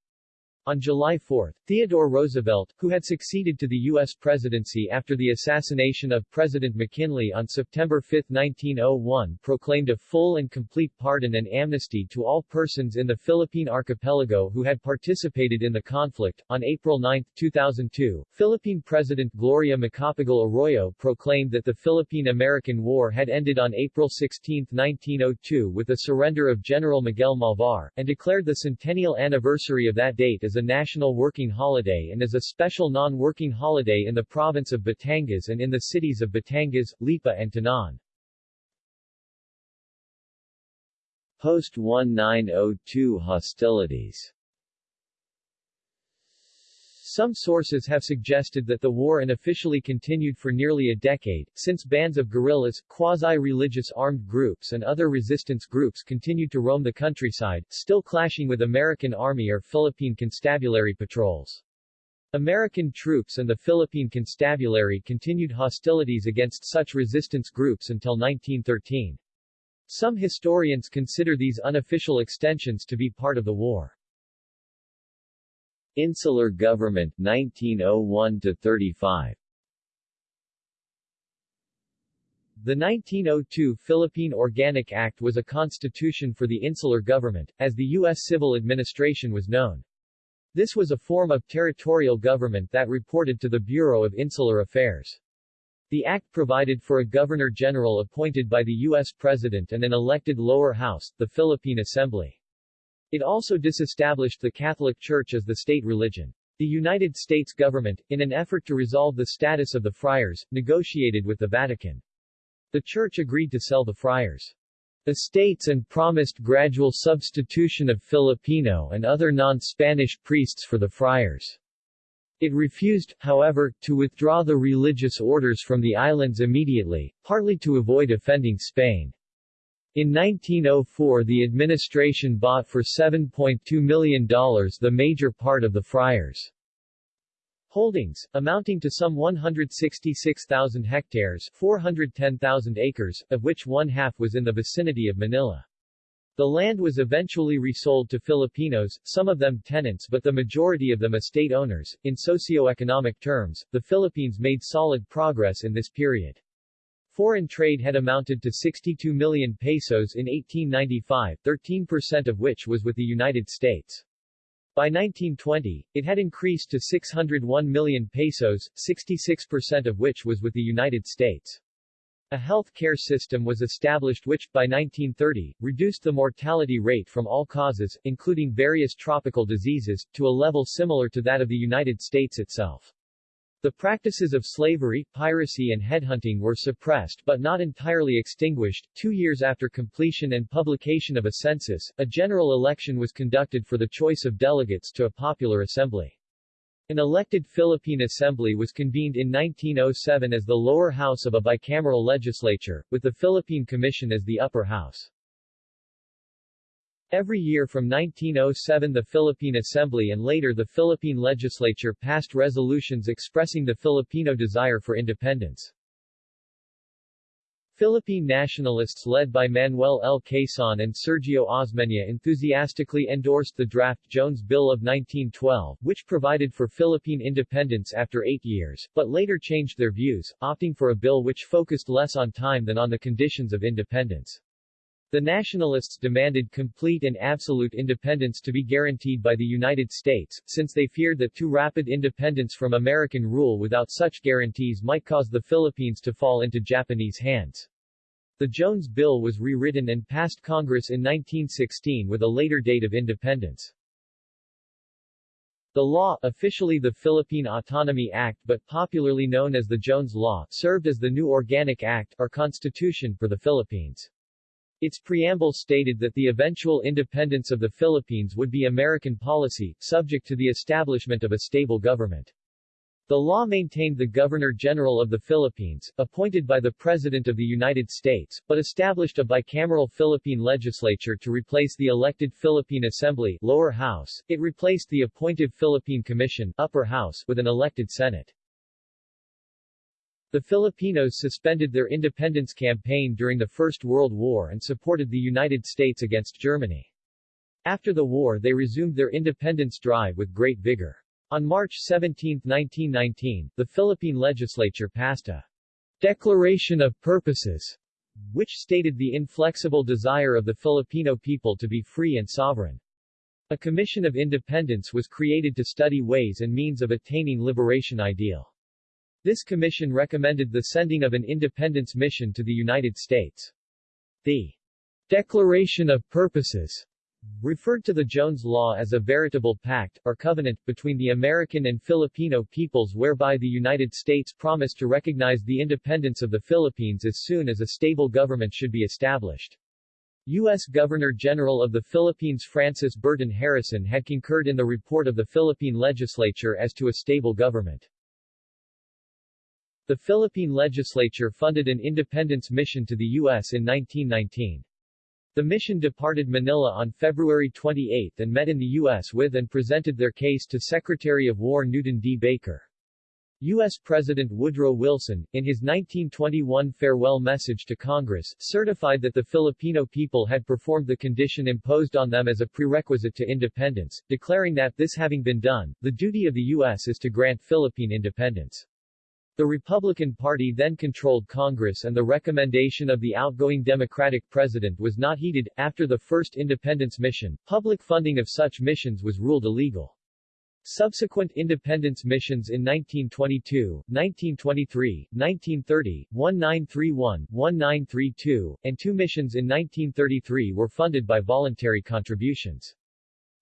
On July 4, Theodore Roosevelt, who had succeeded to the U.S. presidency after the assassination of President McKinley on September 5, 1901 proclaimed a full and complete pardon and amnesty to all persons in the Philippine archipelago who had participated in the conflict. On April 9, 2002, Philippine President Gloria Macapagal Arroyo proclaimed that the Philippine-American War had ended on April 16, 1902 with the surrender of General Miguel Malvar, and declared the centennial anniversary of that date as as a national working holiday and as a special non-working holiday in the province of Batangas and in the cities of Batangas, Lipa and Tanauan. Post-1902 hostilities Some sources have suggested that the war unofficially continued for nearly a decade, since bands of guerrillas, quasi-religious armed groups and other resistance groups continued to roam the countryside, still clashing with American Army or Philippine Constabulary patrols. American troops and the Philippine Constabulary continued hostilities against such resistance groups until 1913. Some historians consider these unofficial extensions to be part of the war. Insular Government 1901-35 The 1902 Philippine Organic Act was a constitution for the insular government, as the U.S. civil administration was known. This was a form of territorial government that reported to the Bureau of Insular Affairs. The act provided for a governor-general appointed by the U.S. President and an elected lower house, the Philippine Assembly. It also disestablished the Catholic Church as the state religion. The United States government, in an effort to resolve the status of the friars, negotiated with the Vatican. The Church agreed to sell the friars' estates and promised gradual substitution of Filipino and other non-Spanish priests for the friars. It refused, however, to withdraw the religious orders from the islands immediately, partly to avoid offending Spain. In 1904 the administration bought for $7.2 million the major part of the friars' holdings, amounting to some 166,000 hectares 410,000 acres, of which one-half was in the vicinity of Manila. The land was eventually resold to Filipinos, some of them tenants but the majority of them estate owners. In socio-economic terms, the Philippines made solid progress in this period. Foreign trade had amounted to 62 million pesos in 1895, 13% of which was with the United States. By 1920, it had increased to 601 million pesos, 66% of which was with the United States. A health care system was established which, by 1930, reduced the mortality rate from all causes, including various tropical diseases, to a level similar to that of the United States itself. The practices of slavery, piracy and headhunting were suppressed but not entirely extinguished. Two years after completion and publication of a census, a general election was conducted for the choice of delegates to a popular assembly. An elected Philippine Assembly was convened in 1907 as the lower house of a bicameral legislature, with the Philippine Commission as the upper house. Every year from 1907 the Philippine Assembly and later the Philippine Legislature passed resolutions expressing the Filipino desire for independence. Philippine nationalists led by Manuel L. Quezon and Sergio Osmeña enthusiastically endorsed the draft Jones Bill of 1912, which provided for Philippine independence after eight years, but later changed their views, opting for a bill which focused less on time than on the conditions of independence. The nationalists demanded complete and absolute independence to be guaranteed by the United States, since they feared that too rapid independence from American rule without such guarantees might cause the Philippines to fall into Japanese hands. The Jones Bill was rewritten and passed Congress in 1916 with a later date of independence. The law, officially the Philippine Autonomy Act but popularly known as the Jones Law, served as the new Organic Act, or Constitution, for the Philippines. Its preamble stated that the eventual independence of the Philippines would be American policy, subject to the establishment of a stable government. The law maintained the Governor-General of the Philippines, appointed by the President of the United States, but established a bicameral Philippine legislature to replace the elected Philippine Assembly lower house. It replaced the appointive Philippine Commission upper house with an elected Senate. The Filipinos suspended their independence campaign during the First World War and supported the United States against Germany. After the war they resumed their independence drive with great vigor. On March 17, 1919, the Philippine legislature passed a Declaration of Purposes, which stated the inflexible desire of the Filipino people to be free and sovereign. A Commission of Independence was created to study ways and means of attaining liberation ideal. This commission recommended the sending of an independence mission to the United States. The Declaration of Purposes referred to the Jones Law as a veritable pact, or covenant, between the American and Filipino peoples whereby the United States promised to recognize the independence of the Philippines as soon as a stable government should be established. U.S. Governor-General of the Philippines Francis Burton Harrison had concurred in the report of the Philippine legislature as to a stable government. The Philippine legislature funded an independence mission to the U.S. in 1919. The mission departed Manila on February 28 and met in the U.S. with and presented their case to Secretary of War Newton D. Baker. U.S. President Woodrow Wilson, in his 1921 farewell message to Congress, certified that the Filipino people had performed the condition imposed on them as a prerequisite to independence, declaring that, this having been done, the duty of the U.S. is to grant Philippine independence. The Republican Party then controlled Congress and the recommendation of the outgoing Democratic president was not heeded. After the first independence mission, public funding of such missions was ruled illegal. Subsequent independence missions in 1922, 1923, 1930, 1931, 1932, and two missions in 1933 were funded by voluntary contributions.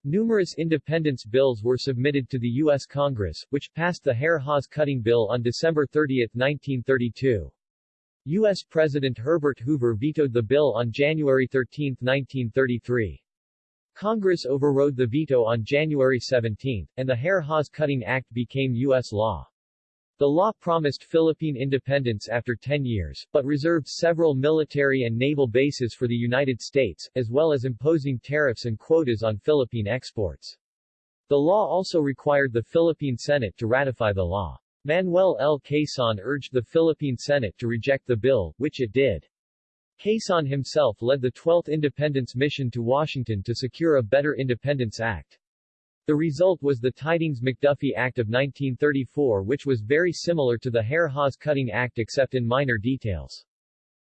Numerous independence bills were submitted to the U.S. Congress, which passed the Hare-Hawes-Cutting bill on December 30, 1932. U.S. President Herbert Hoover vetoed the bill on January 13, 1933. Congress overrode the veto on January 17, and the Hare-Hawes-Cutting Act became U.S. law. The law promised Philippine independence after 10 years, but reserved several military and naval bases for the United States, as well as imposing tariffs and quotas on Philippine exports. The law also required the Philippine Senate to ratify the law. Manuel L. Quezon urged the Philippine Senate to reject the bill, which it did. Quezon himself led the 12th Independence Mission to Washington to secure a better Independence Act. The result was the Tydings-McDuffie Act of 1934 which was very similar to the Hare-Hawes-Cutting Act except in minor details.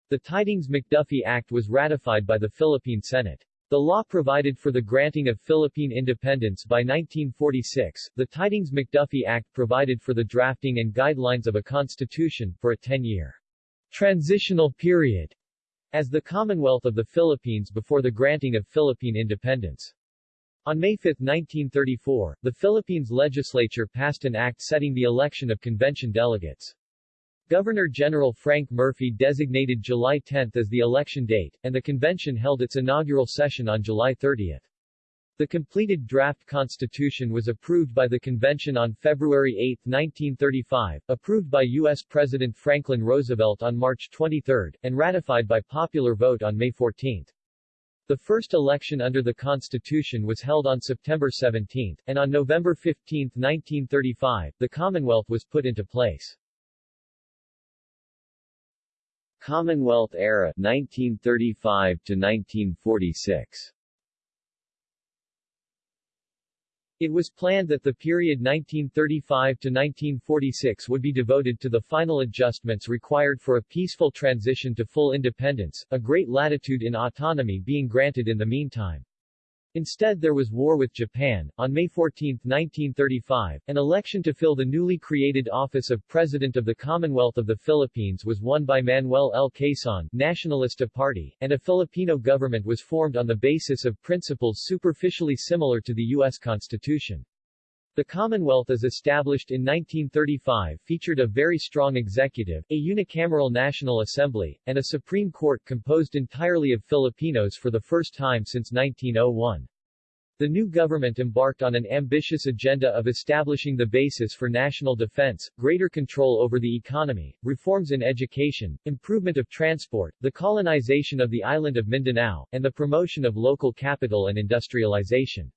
The Tydings-McDuffie Act was ratified by the Philippine Senate. The law provided for the granting of Philippine independence by 1946. The Tydings-McDuffie Act provided for the drafting and guidelines of a constitution, for a 10-year transitional period as the Commonwealth of the Philippines before the granting of Philippine independence. On May 5, 1934, the Philippines legislature passed an act setting the election of convention delegates. Governor-General Frank Murphy designated July 10 as the election date, and the convention held its inaugural session on July 30. The completed draft constitution was approved by the convention on February 8, 1935, approved by U.S. President Franklin Roosevelt on March 23, and ratified by popular vote on May 14. The first election under the Constitution was held on September 17, and on November 15, 1935, the Commonwealth was put into place. Commonwealth era 1935 to 1946 It was planned that the period 1935 to 1946 would be devoted to the final adjustments required for a peaceful transition to full independence, a great latitude in autonomy being granted in the meantime. Instead there was war with Japan. On May 14, 1935, an election to fill the newly created office of President of the Commonwealth of the Philippines was won by Manuel L. Quezon, Nacionalista Party, and a Filipino government was formed on the basis of principles superficially similar to the U.S. Constitution. The Commonwealth as established in 1935 featured a very strong executive, a unicameral National Assembly, and a Supreme Court composed entirely of Filipinos for the first time since 1901. The new government embarked on an ambitious agenda of establishing the basis for national defense, greater control over the economy, reforms in education, improvement of transport, the colonization of the island of Mindanao, and the promotion of local capital and industrialization.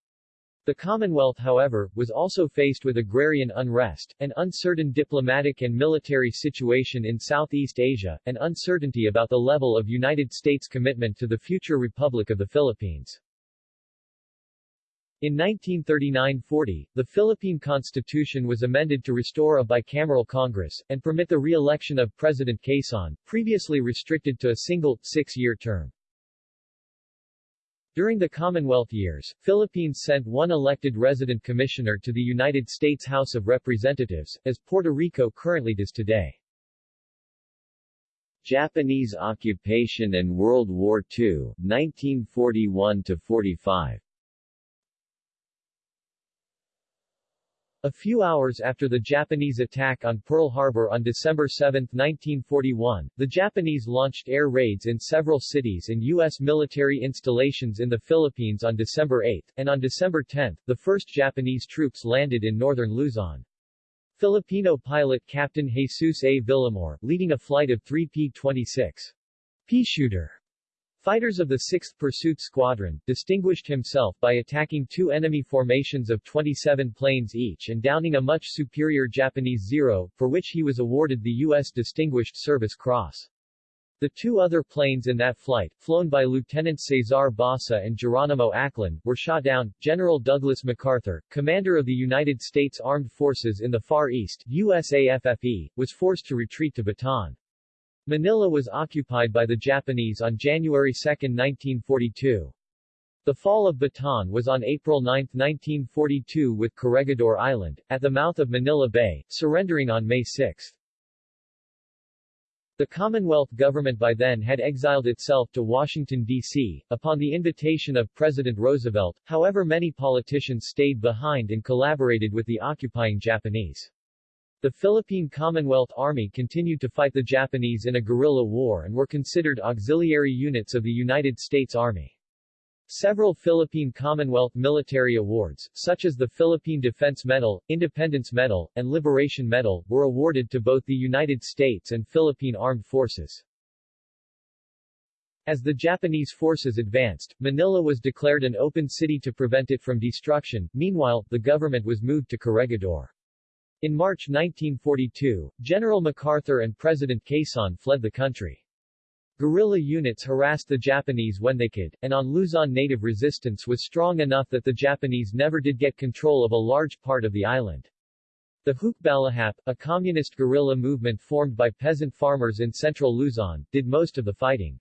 The Commonwealth however, was also faced with agrarian unrest, an uncertain diplomatic and military situation in Southeast Asia, and uncertainty about the level of United States commitment to the future Republic of the Philippines. In 1939-40, the Philippine Constitution was amended to restore a bicameral Congress, and permit the re-election of President Quezon, previously restricted to a single, six-year term. During the Commonwealth years, Philippines sent one elected resident commissioner to the United States House of Representatives, as Puerto Rico currently does today. Japanese occupation and World War II, 1941-45 A few hours after the Japanese attack on Pearl Harbor on December 7, 1941, the Japanese launched air raids in several cities and U.S. military installations in the Philippines on December 8, and on December 10, the first Japanese troops landed in northern Luzon. Filipino pilot Captain Jesus A. Villamor, leading a flight of three P-26 Peashooter Fighters of the 6th Pursuit Squadron, distinguished himself by attacking two enemy formations of 27 planes each and downing a much superior Japanese Zero, for which he was awarded the U.S. Distinguished Service Cross. The two other planes in that flight, flown by Lieutenants Cesar Basa and Geronimo Aclan, were shot down. General Douglas MacArthur, commander of the United States Armed Forces in the Far East USAFFE, was forced to retreat to Bataan. Manila was occupied by the Japanese on January 2, 1942. The fall of Bataan was on April 9, 1942 with Corregidor Island, at the mouth of Manila Bay, surrendering on May 6. The Commonwealth government by then had exiled itself to Washington, D.C., upon the invitation of President Roosevelt, however many politicians stayed behind and collaborated with the occupying Japanese. The Philippine Commonwealth Army continued to fight the Japanese in a guerrilla war and were considered auxiliary units of the United States Army. Several Philippine Commonwealth military awards, such as the Philippine Defense Medal, Independence Medal, and Liberation Medal, were awarded to both the United States and Philippine Armed Forces. As the Japanese forces advanced, Manila was declared an open city to prevent it from destruction, meanwhile, the government was moved to Corregidor. In March 1942, General MacArthur and President Quezon fled the country. Guerrilla units harassed the Japanese when they could, and on Luzon native resistance was strong enough that the Japanese never did get control of a large part of the island. The Hukbalahap, a communist guerrilla movement formed by peasant farmers in central Luzon, did most of the fighting.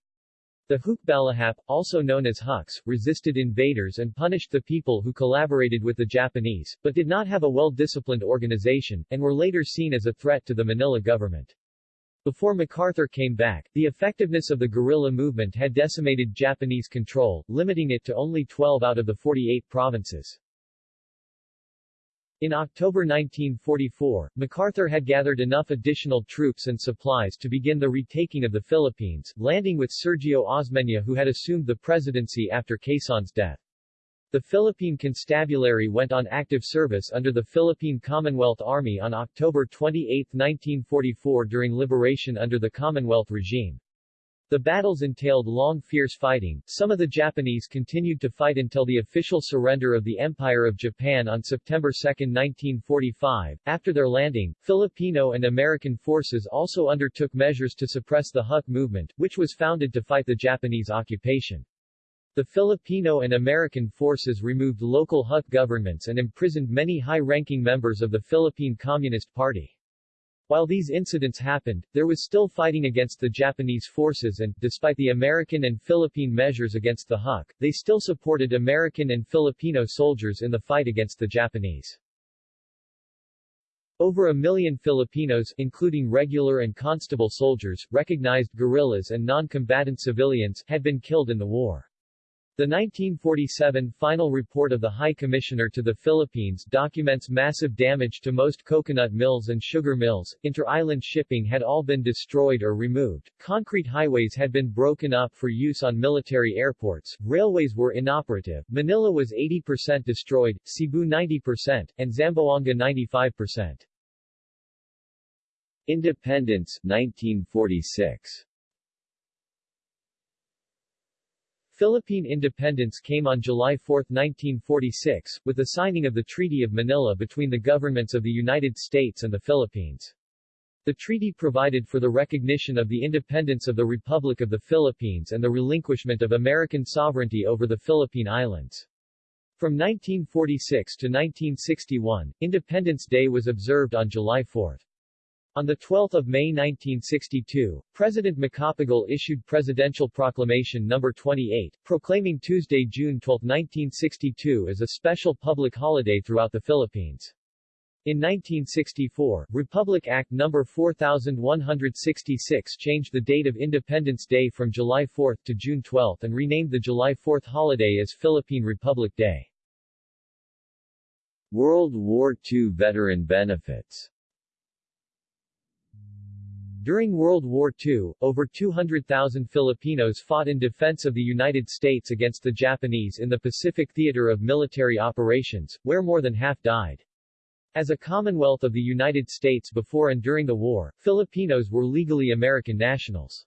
The Hukbalahap, also known as Huks, resisted invaders and punished the people who collaborated with the Japanese, but did not have a well-disciplined organization, and were later seen as a threat to the Manila government. Before MacArthur came back, the effectiveness of the guerrilla movement had decimated Japanese control, limiting it to only 12 out of the 48 provinces. In October 1944, MacArthur had gathered enough additional troops and supplies to begin the retaking of the Philippines, landing with Sergio Osmeña who had assumed the presidency after Quezon's death. The Philippine Constabulary went on active service under the Philippine Commonwealth Army on October 28, 1944 during liberation under the Commonwealth regime. The battles entailed long fierce fighting. Some of the Japanese continued to fight until the official surrender of the Empire of Japan on September 2, 1945. After their landing, Filipino and American forces also undertook measures to suppress the Huk movement, which was founded to fight the Japanese occupation. The Filipino and American forces removed local Huk governments and imprisoned many high-ranking members of the Philippine Communist Party. While these incidents happened, there was still fighting against the Japanese forces and, despite the American and Philippine measures against the Huk, they still supported American and Filipino soldiers in the fight against the Japanese. Over a million Filipinos, including regular and constable soldiers, recognized guerrillas and non-combatant civilians, had been killed in the war. The 1947 final report of the High Commissioner to the Philippines documents massive damage to most coconut mills and sugar mills, inter-island shipping had all been destroyed or removed, concrete highways had been broken up for use on military airports, railways were inoperative, Manila was 80% destroyed, Cebu 90%, and Zamboanga 95%. Independence, 1946 Philippine independence came on July 4, 1946, with the signing of the Treaty of Manila between the governments of the United States and the Philippines. The treaty provided for the recognition of the independence of the Republic of the Philippines and the relinquishment of American sovereignty over the Philippine Islands. From 1946 to 1961, Independence Day was observed on July 4. On 12 May 1962, President Macapagal issued Presidential Proclamation No. 28, proclaiming Tuesday, June 12, 1962 as a special public holiday throughout the Philippines. In 1964, Republic Act No. 4166 changed the date of Independence Day from July 4 to June 12 and renamed the July 4 holiday as Philippine Republic Day. World War II veteran benefits During World War II, over 200,000 Filipinos fought in defense of the United States against the Japanese in the Pacific Theater of Military Operations, where more than half died. As a Commonwealth of the United States before and during the war, Filipinos were legally American nationals.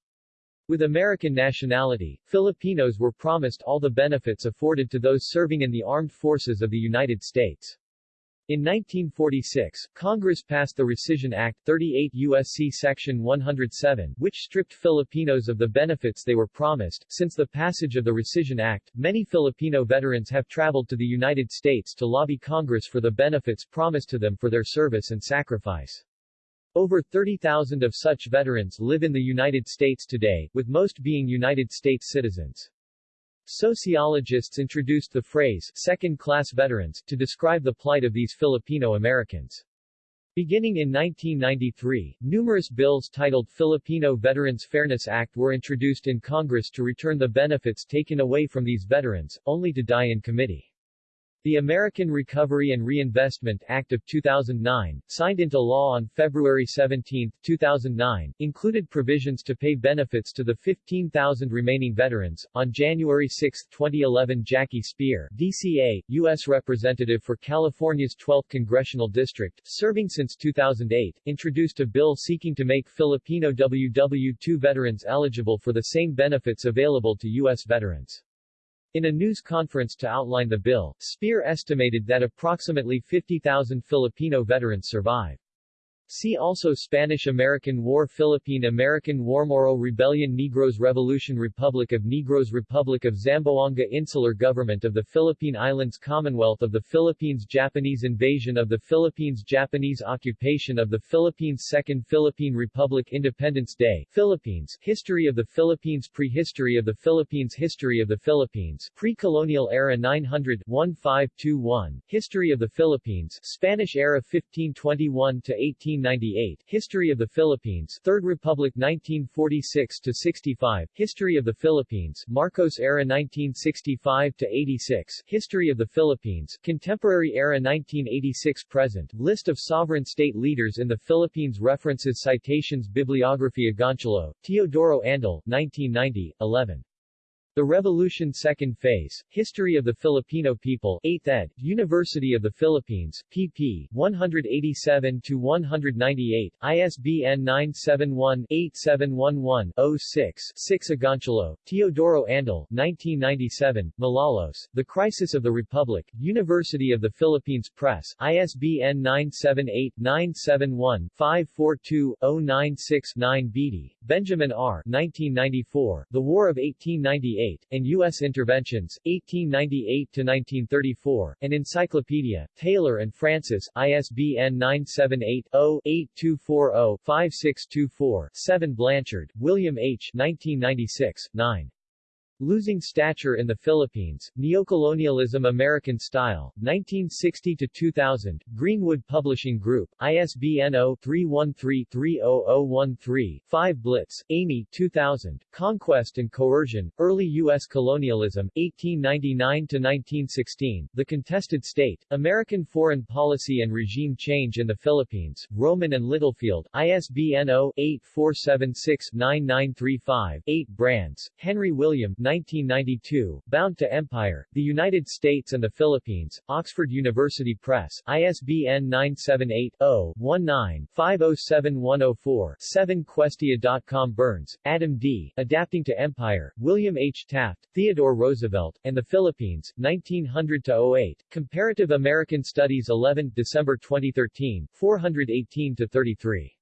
With American nationality, Filipinos were promised all the benefits afforded to those serving in the armed forces of the United States. In 1946, Congress passed the Rescission Act 38 U.S.C. Section 107, which stripped Filipinos of the benefits they were promised. Since the passage of the Rescission Act, many Filipino veterans have traveled to the United States to lobby Congress for the benefits promised to them for their service and sacrifice. Over 30,000 of such veterans live in the United States today, with most being United States citizens. Sociologists introduced the phrase second-class veterans to describe the plight of these Filipino Americans. Beginning in 1993, numerous bills titled Filipino Veterans Fairness Act were introduced in Congress to return the benefits taken away from these veterans, only to die in committee. The American Recovery and Reinvestment Act of 2009, signed into law on February 17, 2009, included provisions to pay benefits to the 15,000 remaining veterans. On January 6, 2011, Jackie Speier, DCA, U.S. Representative for California's 12th Congressional District, serving since 2008, introduced a bill seeking to make Filipino WW2 veterans eligible for the same benefits available to U.S. veterans. In a news conference to outline the bill, Speier estimated that approximately 50,000 Filipino veterans survive. See also Spanish-American War Philippine-American War Moro Rebellion Negros Revolution Republic of Negros Republic of Zamboanga Insular Government of the Philippine Islands Commonwealth of the Philippines Japanese Invasion of the Philippines Japanese Occupation of the Philippines Second Philippine Republic Independence Day Philippines History of the Philippines Prehistory of the Philippines History of the Philippines Pre-colonial era 900-1521 History of the Philippines Spanish era 1521 to 18 1998, History of the Philippines, Third Republic 1946 to 65, History of the Philippines, Marcos era 1965 to 86, History of the Philippines, Contemporary era 1986 present, List of sovereign state leaders in the Philippines References Citations Bibliography Agoncillo, Teodoro Andal, 1990, 11. The Revolution Second Phase, History of the Filipino People 8th ed., University of the Philippines, pp. 187-198, ISBN 971-8711-06-6 Agoncillo, Teodoro Andal, 1997, Malolos, The Crisis of the Republic, University of the Philippines Press, ISBN 978-971-542-096-9 Beede, Benjamin R. 1994, The War of 1898 and U.S. Interventions, 1898-1934, an Encyclopedia, Taylor and Francis, ISBN 978-0-8240-5624-7 Blanchard, William H. 1996, 9. Losing Stature in the Philippines, Neocolonialism American Style, 1960-2000, Greenwood Publishing Group, ISBN 0-313-30013-5 Blitz, Amy 2000, Conquest and Coercion, Early U.S. Colonialism, 1899-1916, The Contested State, American Foreign Policy and Regime Change in the Philippines, Rowman and Littlefield, ISBN 0-8476-9935-8 Brands, Henry William 1992, Bound to Empire, The United States and the Philippines, Oxford University Press, ISBN 978-0-19-507104-7 Questia.com Burns, Adam D., Adapting to Empire, William H. Taft, Theodore Roosevelt, and the Philippines, 1900-08, Comparative American Studies 11 December 2013, 418-33.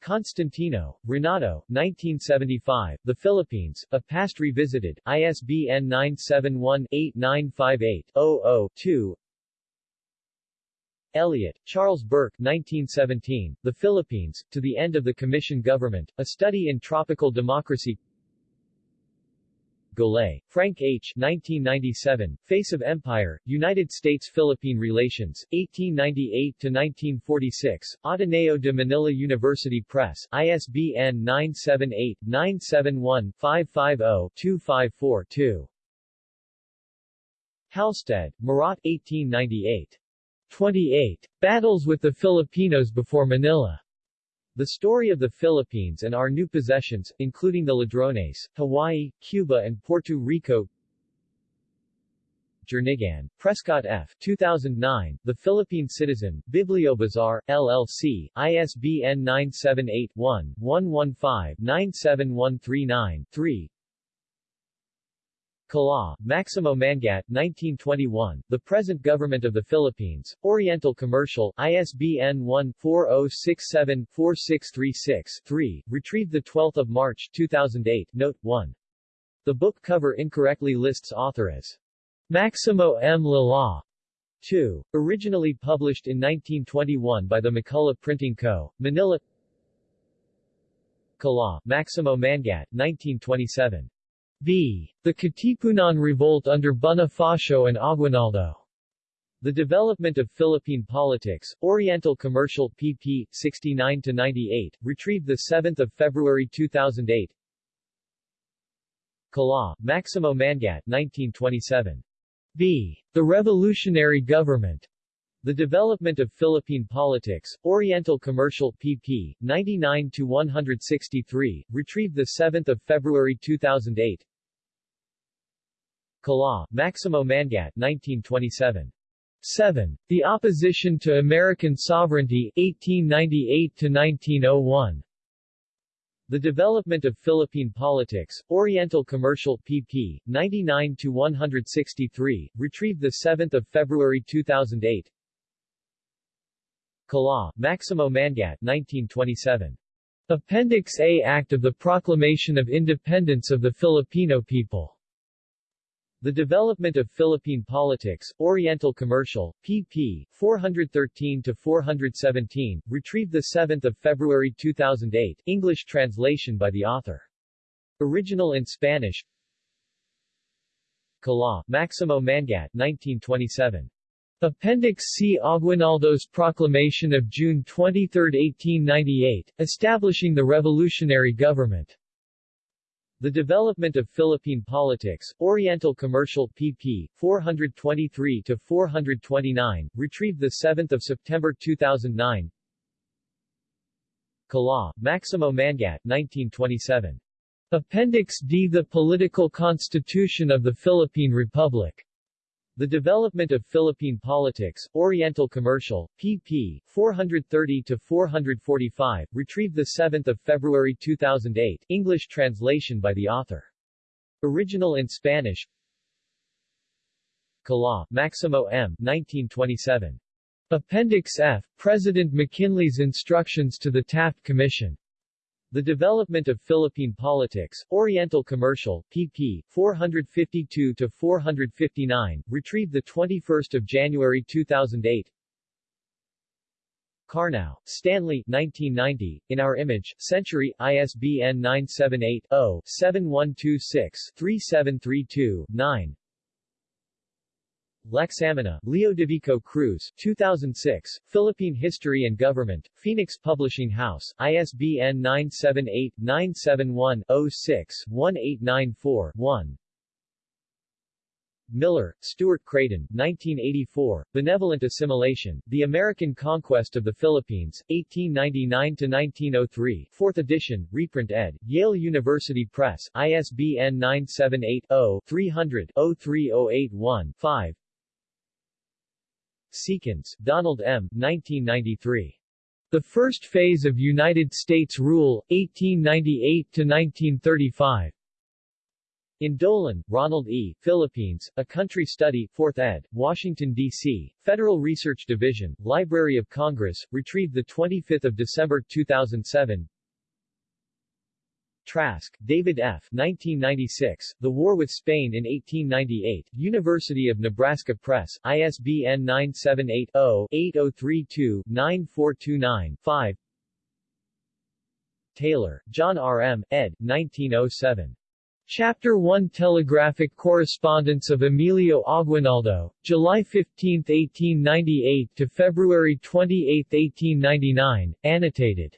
Constantino, Renato, 1975, The Philippines, A Past Revisited, ISBN 971-8958-00-2 Elliott, Charles Burke 1917, The Philippines, To the End of the Commission Government, A Study in Tropical Democracy Golay, Frank H. 1997, Face of Empire, United States-Philippine Relations, 1898-1946, Ateneo de Manila University Press, ISBN 978-971-550-254-2. Halstead, Murat 1898. 28. Battles with the Filipinos before Manila. The Story of the Philippines and Our New Possessions, including the Ladrones, Hawaii, Cuba and Puerto Rico Jernigan, Prescott F. 2009, The Philippine Citizen, BiblioBazaar, LLC, ISBN 978-1-115-97139-3 Kalaw, Maximo Manguiat, 1921, The Present Government of the Philippines, Oriental Commercial, ISBN 1-4067-4636-3, retrieved 12 March 2008, Note 1. The book cover incorrectly lists author as Maximo M. Lala. 2. Originally published in 1921 by the McCullough Printing Co., Manila Kalaw, Maximo Manguiat, 1927. B. The Katipunan Revolt under Bonifacio and Aguinaldo. The Development of Philippine Politics, Oriental Commercial pp. 69-98, retrieved 7 February 2008 Kalaw, Maximo Manguiat 1927. B. The Revolutionary Government. The Development of Philippine Politics, Oriental Commercial pp. 99-163, retrieved 7 February 2008 Kalaw, Maximo Manguiat 1927. 7. The Opposition to American Sovereignty, 1898-1901. The Development of Philippine Politics, Oriental Commercial pp. 99-163, retrieved 7 February 2008 Kalaw, Maximo Manguiat 1927. Appendix A Act of the Proclamation of Independence of the Filipino People the Development of Philippine Politics, Oriental Commercial, pp. 413-417, retrieved 7 February 2008, English translation by the author. Original in Spanish Kalaw, Maximo Manguiat 1927. Appendix C. Aguinaldo's Proclamation of June 23, 1898, establishing the revolutionary government. The Development of Philippine Politics, Oriental Commercial pp. 423-429, retrieved 7 September 2009 Kalaw, Maximo Manguiat 1927. Appendix D The Political Constitution of the Philippine Republic the Development of Philippine Politics, Oriental Commercial, pp. 430-445, retrieved 7 February 2008, English translation by the author. Original in Spanish Kalaw, Maximo M. 1927. Appendix F. President McKinley's Instructions to the Taft Commission. The Development of Philippine Politics, Oriental Commercial, pp. 452-459, retrieved 21 January 2008 Karnow, Stanley 1990, In Our Image, Century, ISBN 978-0-7126-3732-9 Lacsamana, Leodovico Cruz, 2006, Philippine History and Government, Phoenix Publishing House, ISBN 978-971-06-1894-1 Miller, Stuart Creighton, 1984, Benevolent Assimilation, The American Conquest of the Philippines, 1899-1903 4th edition, reprint ed., Yale University Press, ISBN 978 Seekins, Donald M. 1993. The First Phase of United States Rule, 1898-1935. In Dolan, Ronald E., Philippines, A Country Study, 4th ed., Washington, D.C., Federal Research Division, Library of Congress, retrieved 25 December 2007 Trask, David F. 1996, The War with Spain in 1898, University of Nebraska Press, ISBN 978-0-8032-9429-5 Taylor, John R. M., ed. 1907. Chapter 1 Telegraphic Correspondence of Emilio Aguinaldo, July 15, 1898 to February 28, 1899, annotated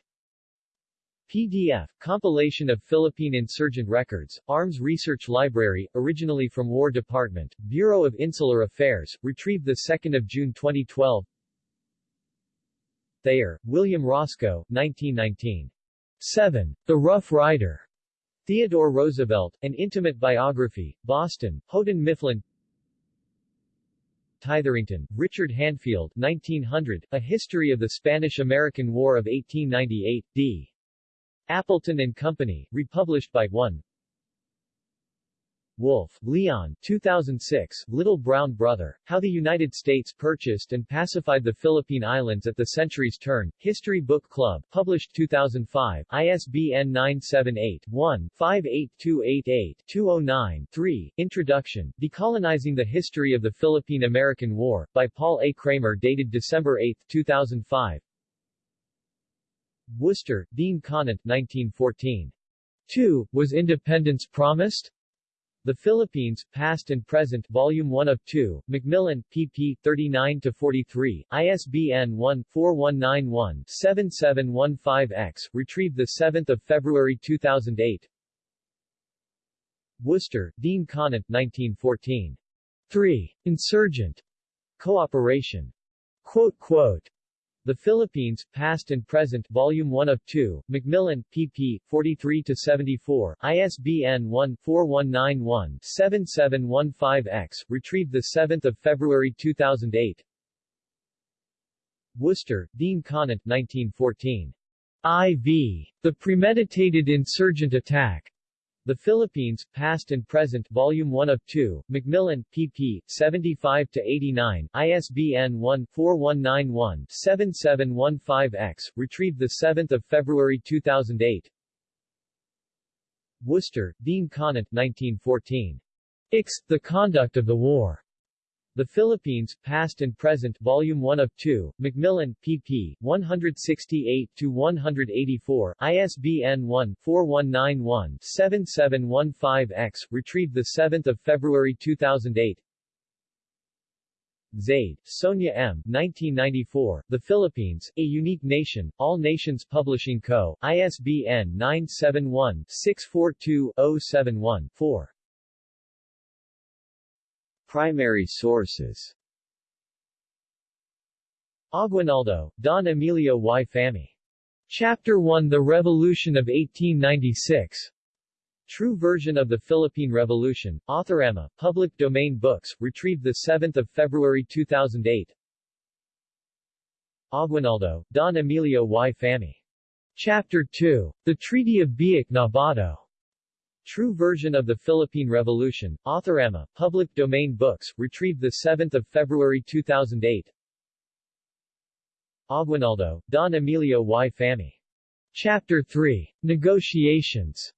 PDF, compilation of Philippine insurgent records, Arms Research Library, originally from War Department, Bureau of Insular Affairs, retrieved 2 June 2012 Thayer, William Roscoe, 1919. 7. The Rough Rider. Theodore Roosevelt, An Intimate Biography, Boston, Houghton Mifflin Tytherington, Richard Hanfield 1900, A History of the Spanish-American War of 1898, d. Appleton and Company, republished by 1 Wolff, Leon 2006, Little Brown Brother, How the United States Purchased and Pacified the Philippine Islands at the Century's Turn, History Book Club, published 2005, ISBN 978-1-58288-209-3, Introduction, Decolonizing the History of the Philippine-American War, by Paul A. Kramer dated December 8, 2005 Worcester, Dean Conant 1914. 2. Was independence promised? The Philippines, Past and Present Volume 1 of 2, Macmillan, pp. 39-43, ISBN 1-4191-7715-X, retrieved 7 February 2008 Worcester, Dean Conant 1914. 3. Insurgent. Cooperation. Quote, quote, the Philippines, Past and Present Volume 1 of 2, Macmillan, pp. 43-74, ISBN 1-4191-7715-X, retrieved 7 February 2008 Worcester, Dean Conant 1914. I.V. The Premeditated Insurgent Attack. The Philippines, Past and Present Volume 1 of 2, Macmillan, pp. 75-89, ISBN 1-4191-7715-X, retrieved 7 February 2008 Worcester, Dean Conant 1914. Ix, The Conduct of the War. The Philippines, Past and Present Volume 1 of 2, Macmillan, pp. 168-184, ISBN 1-4191-7715-X, retrieved 7 February 2008 Zaide, Sonia M. 1994, The Philippines, A Unique Nation, All Nations Publishing Co., ISBN 971-642-071-4. Primary sources Aguinaldo, Don Emilio y Famy. Chapter 1 The Revolution of 1896. True version of the Philippine Revolution, Authorama, Public Domain Books, retrieved 7 February 2008 Aguinaldo, Don Emilio y Famy. Chapter 2. The Treaty of Biak-na-Bato. True version of the Philippine Revolution, Authorama, Public Domain Books, retrieved 7 February 2008 Aguinaldo, Don Emilio y Famy. Chapter 3. Negotiations.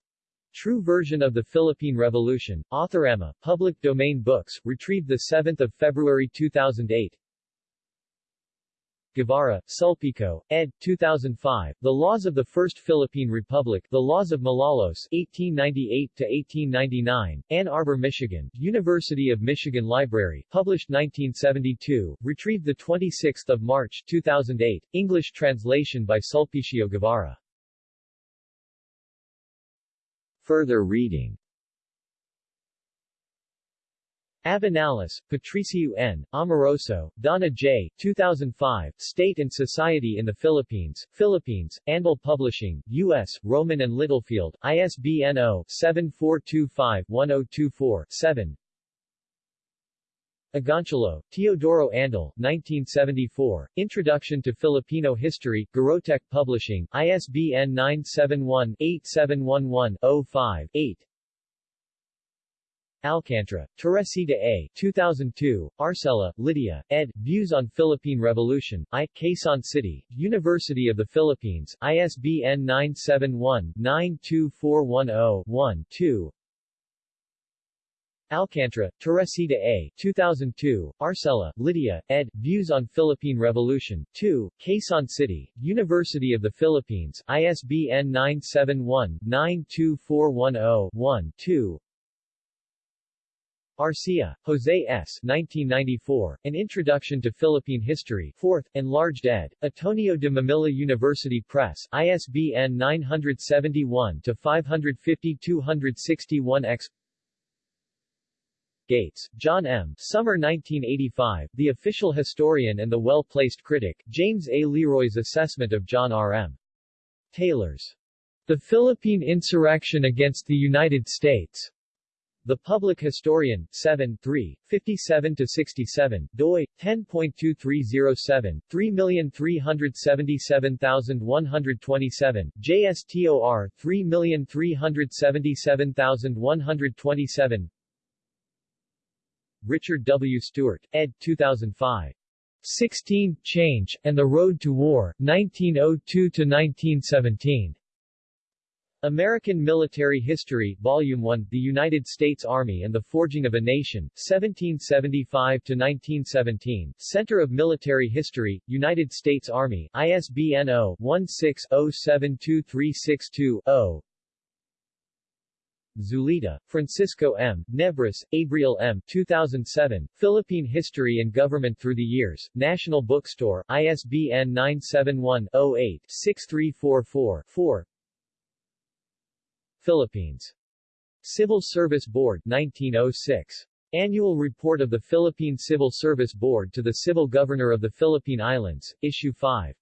True version of the Philippine Revolution, Authorama, Public Domain Books, retrieved 7 February 2008 Guevara, Sulpicio, ed. 2005, The Laws of the First Philippine Republic, The Laws of Malolos, 1898-1899, Ann Arbor, Michigan, University of Michigan Library, published 1972, retrieved 26 March 2008, English translation by Sulpicio Guevara. Further reading Abinales, Patricio N., Amoroso, Donna J., 2005, State and Society in the Philippines, Philippines, Anvil Publishing, U.S., Rowman and Littlefield, ISBN 0-7425-1024-7 Agoncillo, Teodoro Andal, 1974, Introduction to Filipino History, Garotech Publishing, ISBN 971-8711-05-8 Alcantara, Teresita A. 2002, Arcela, Lydia, ed. Views on Philippine Revolution, I. Quezon City, University of the Philippines, ISBN 971-92410-1-2 Alcantara, Teresita A. 2002, Arcela, Lydia, ed. Views on Philippine Revolution, 2, Quezon City, University of the Philippines, ISBN 971-92410-1-2 Arcia, Jose S. 1994, An Introduction to Philippine History 4th, Enlarged ed., Ateneo de Manila University Press, ISBN 971-550-261-X Gates, John M. Summer 1985, The Official Historian and the Well-Placed Critic, James A. Leroy's Assessment of John R. M. Taylor's The Philippine Insurrection Against the United States. The Public Historian, 7 3, 57-67, doi, 10.2307, 3377127, JSTOR, 3377127 Richard W. Stewart, ed. 2005. 16 Change, and the Road to War, 1902-1917. American Military History, Volume 1, The United States Army and the Forging of a Nation, 1775-1917, Center of Military History, United States Army, ISBN 0-16-072362-0 Zulueta, Francisco M., Nebres, Abriel M. 2007, Philippine History and Government Through the Years, National Bookstore, ISBN 971-08-6344-4 Philippines. Civil Service Board 1906. Annual Report of the Philippine Civil Service Board to the Civil Governor of the Philippine Islands, Issue 5.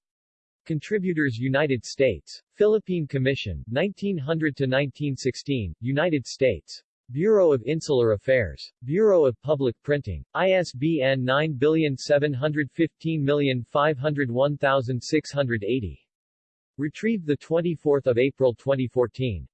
Contributors United States. Philippine Commission, 1900-1916, United States. Bureau of Insular Affairs. Bureau of Public Printing. ISBN 971551680. Retrieved 24 April 2014.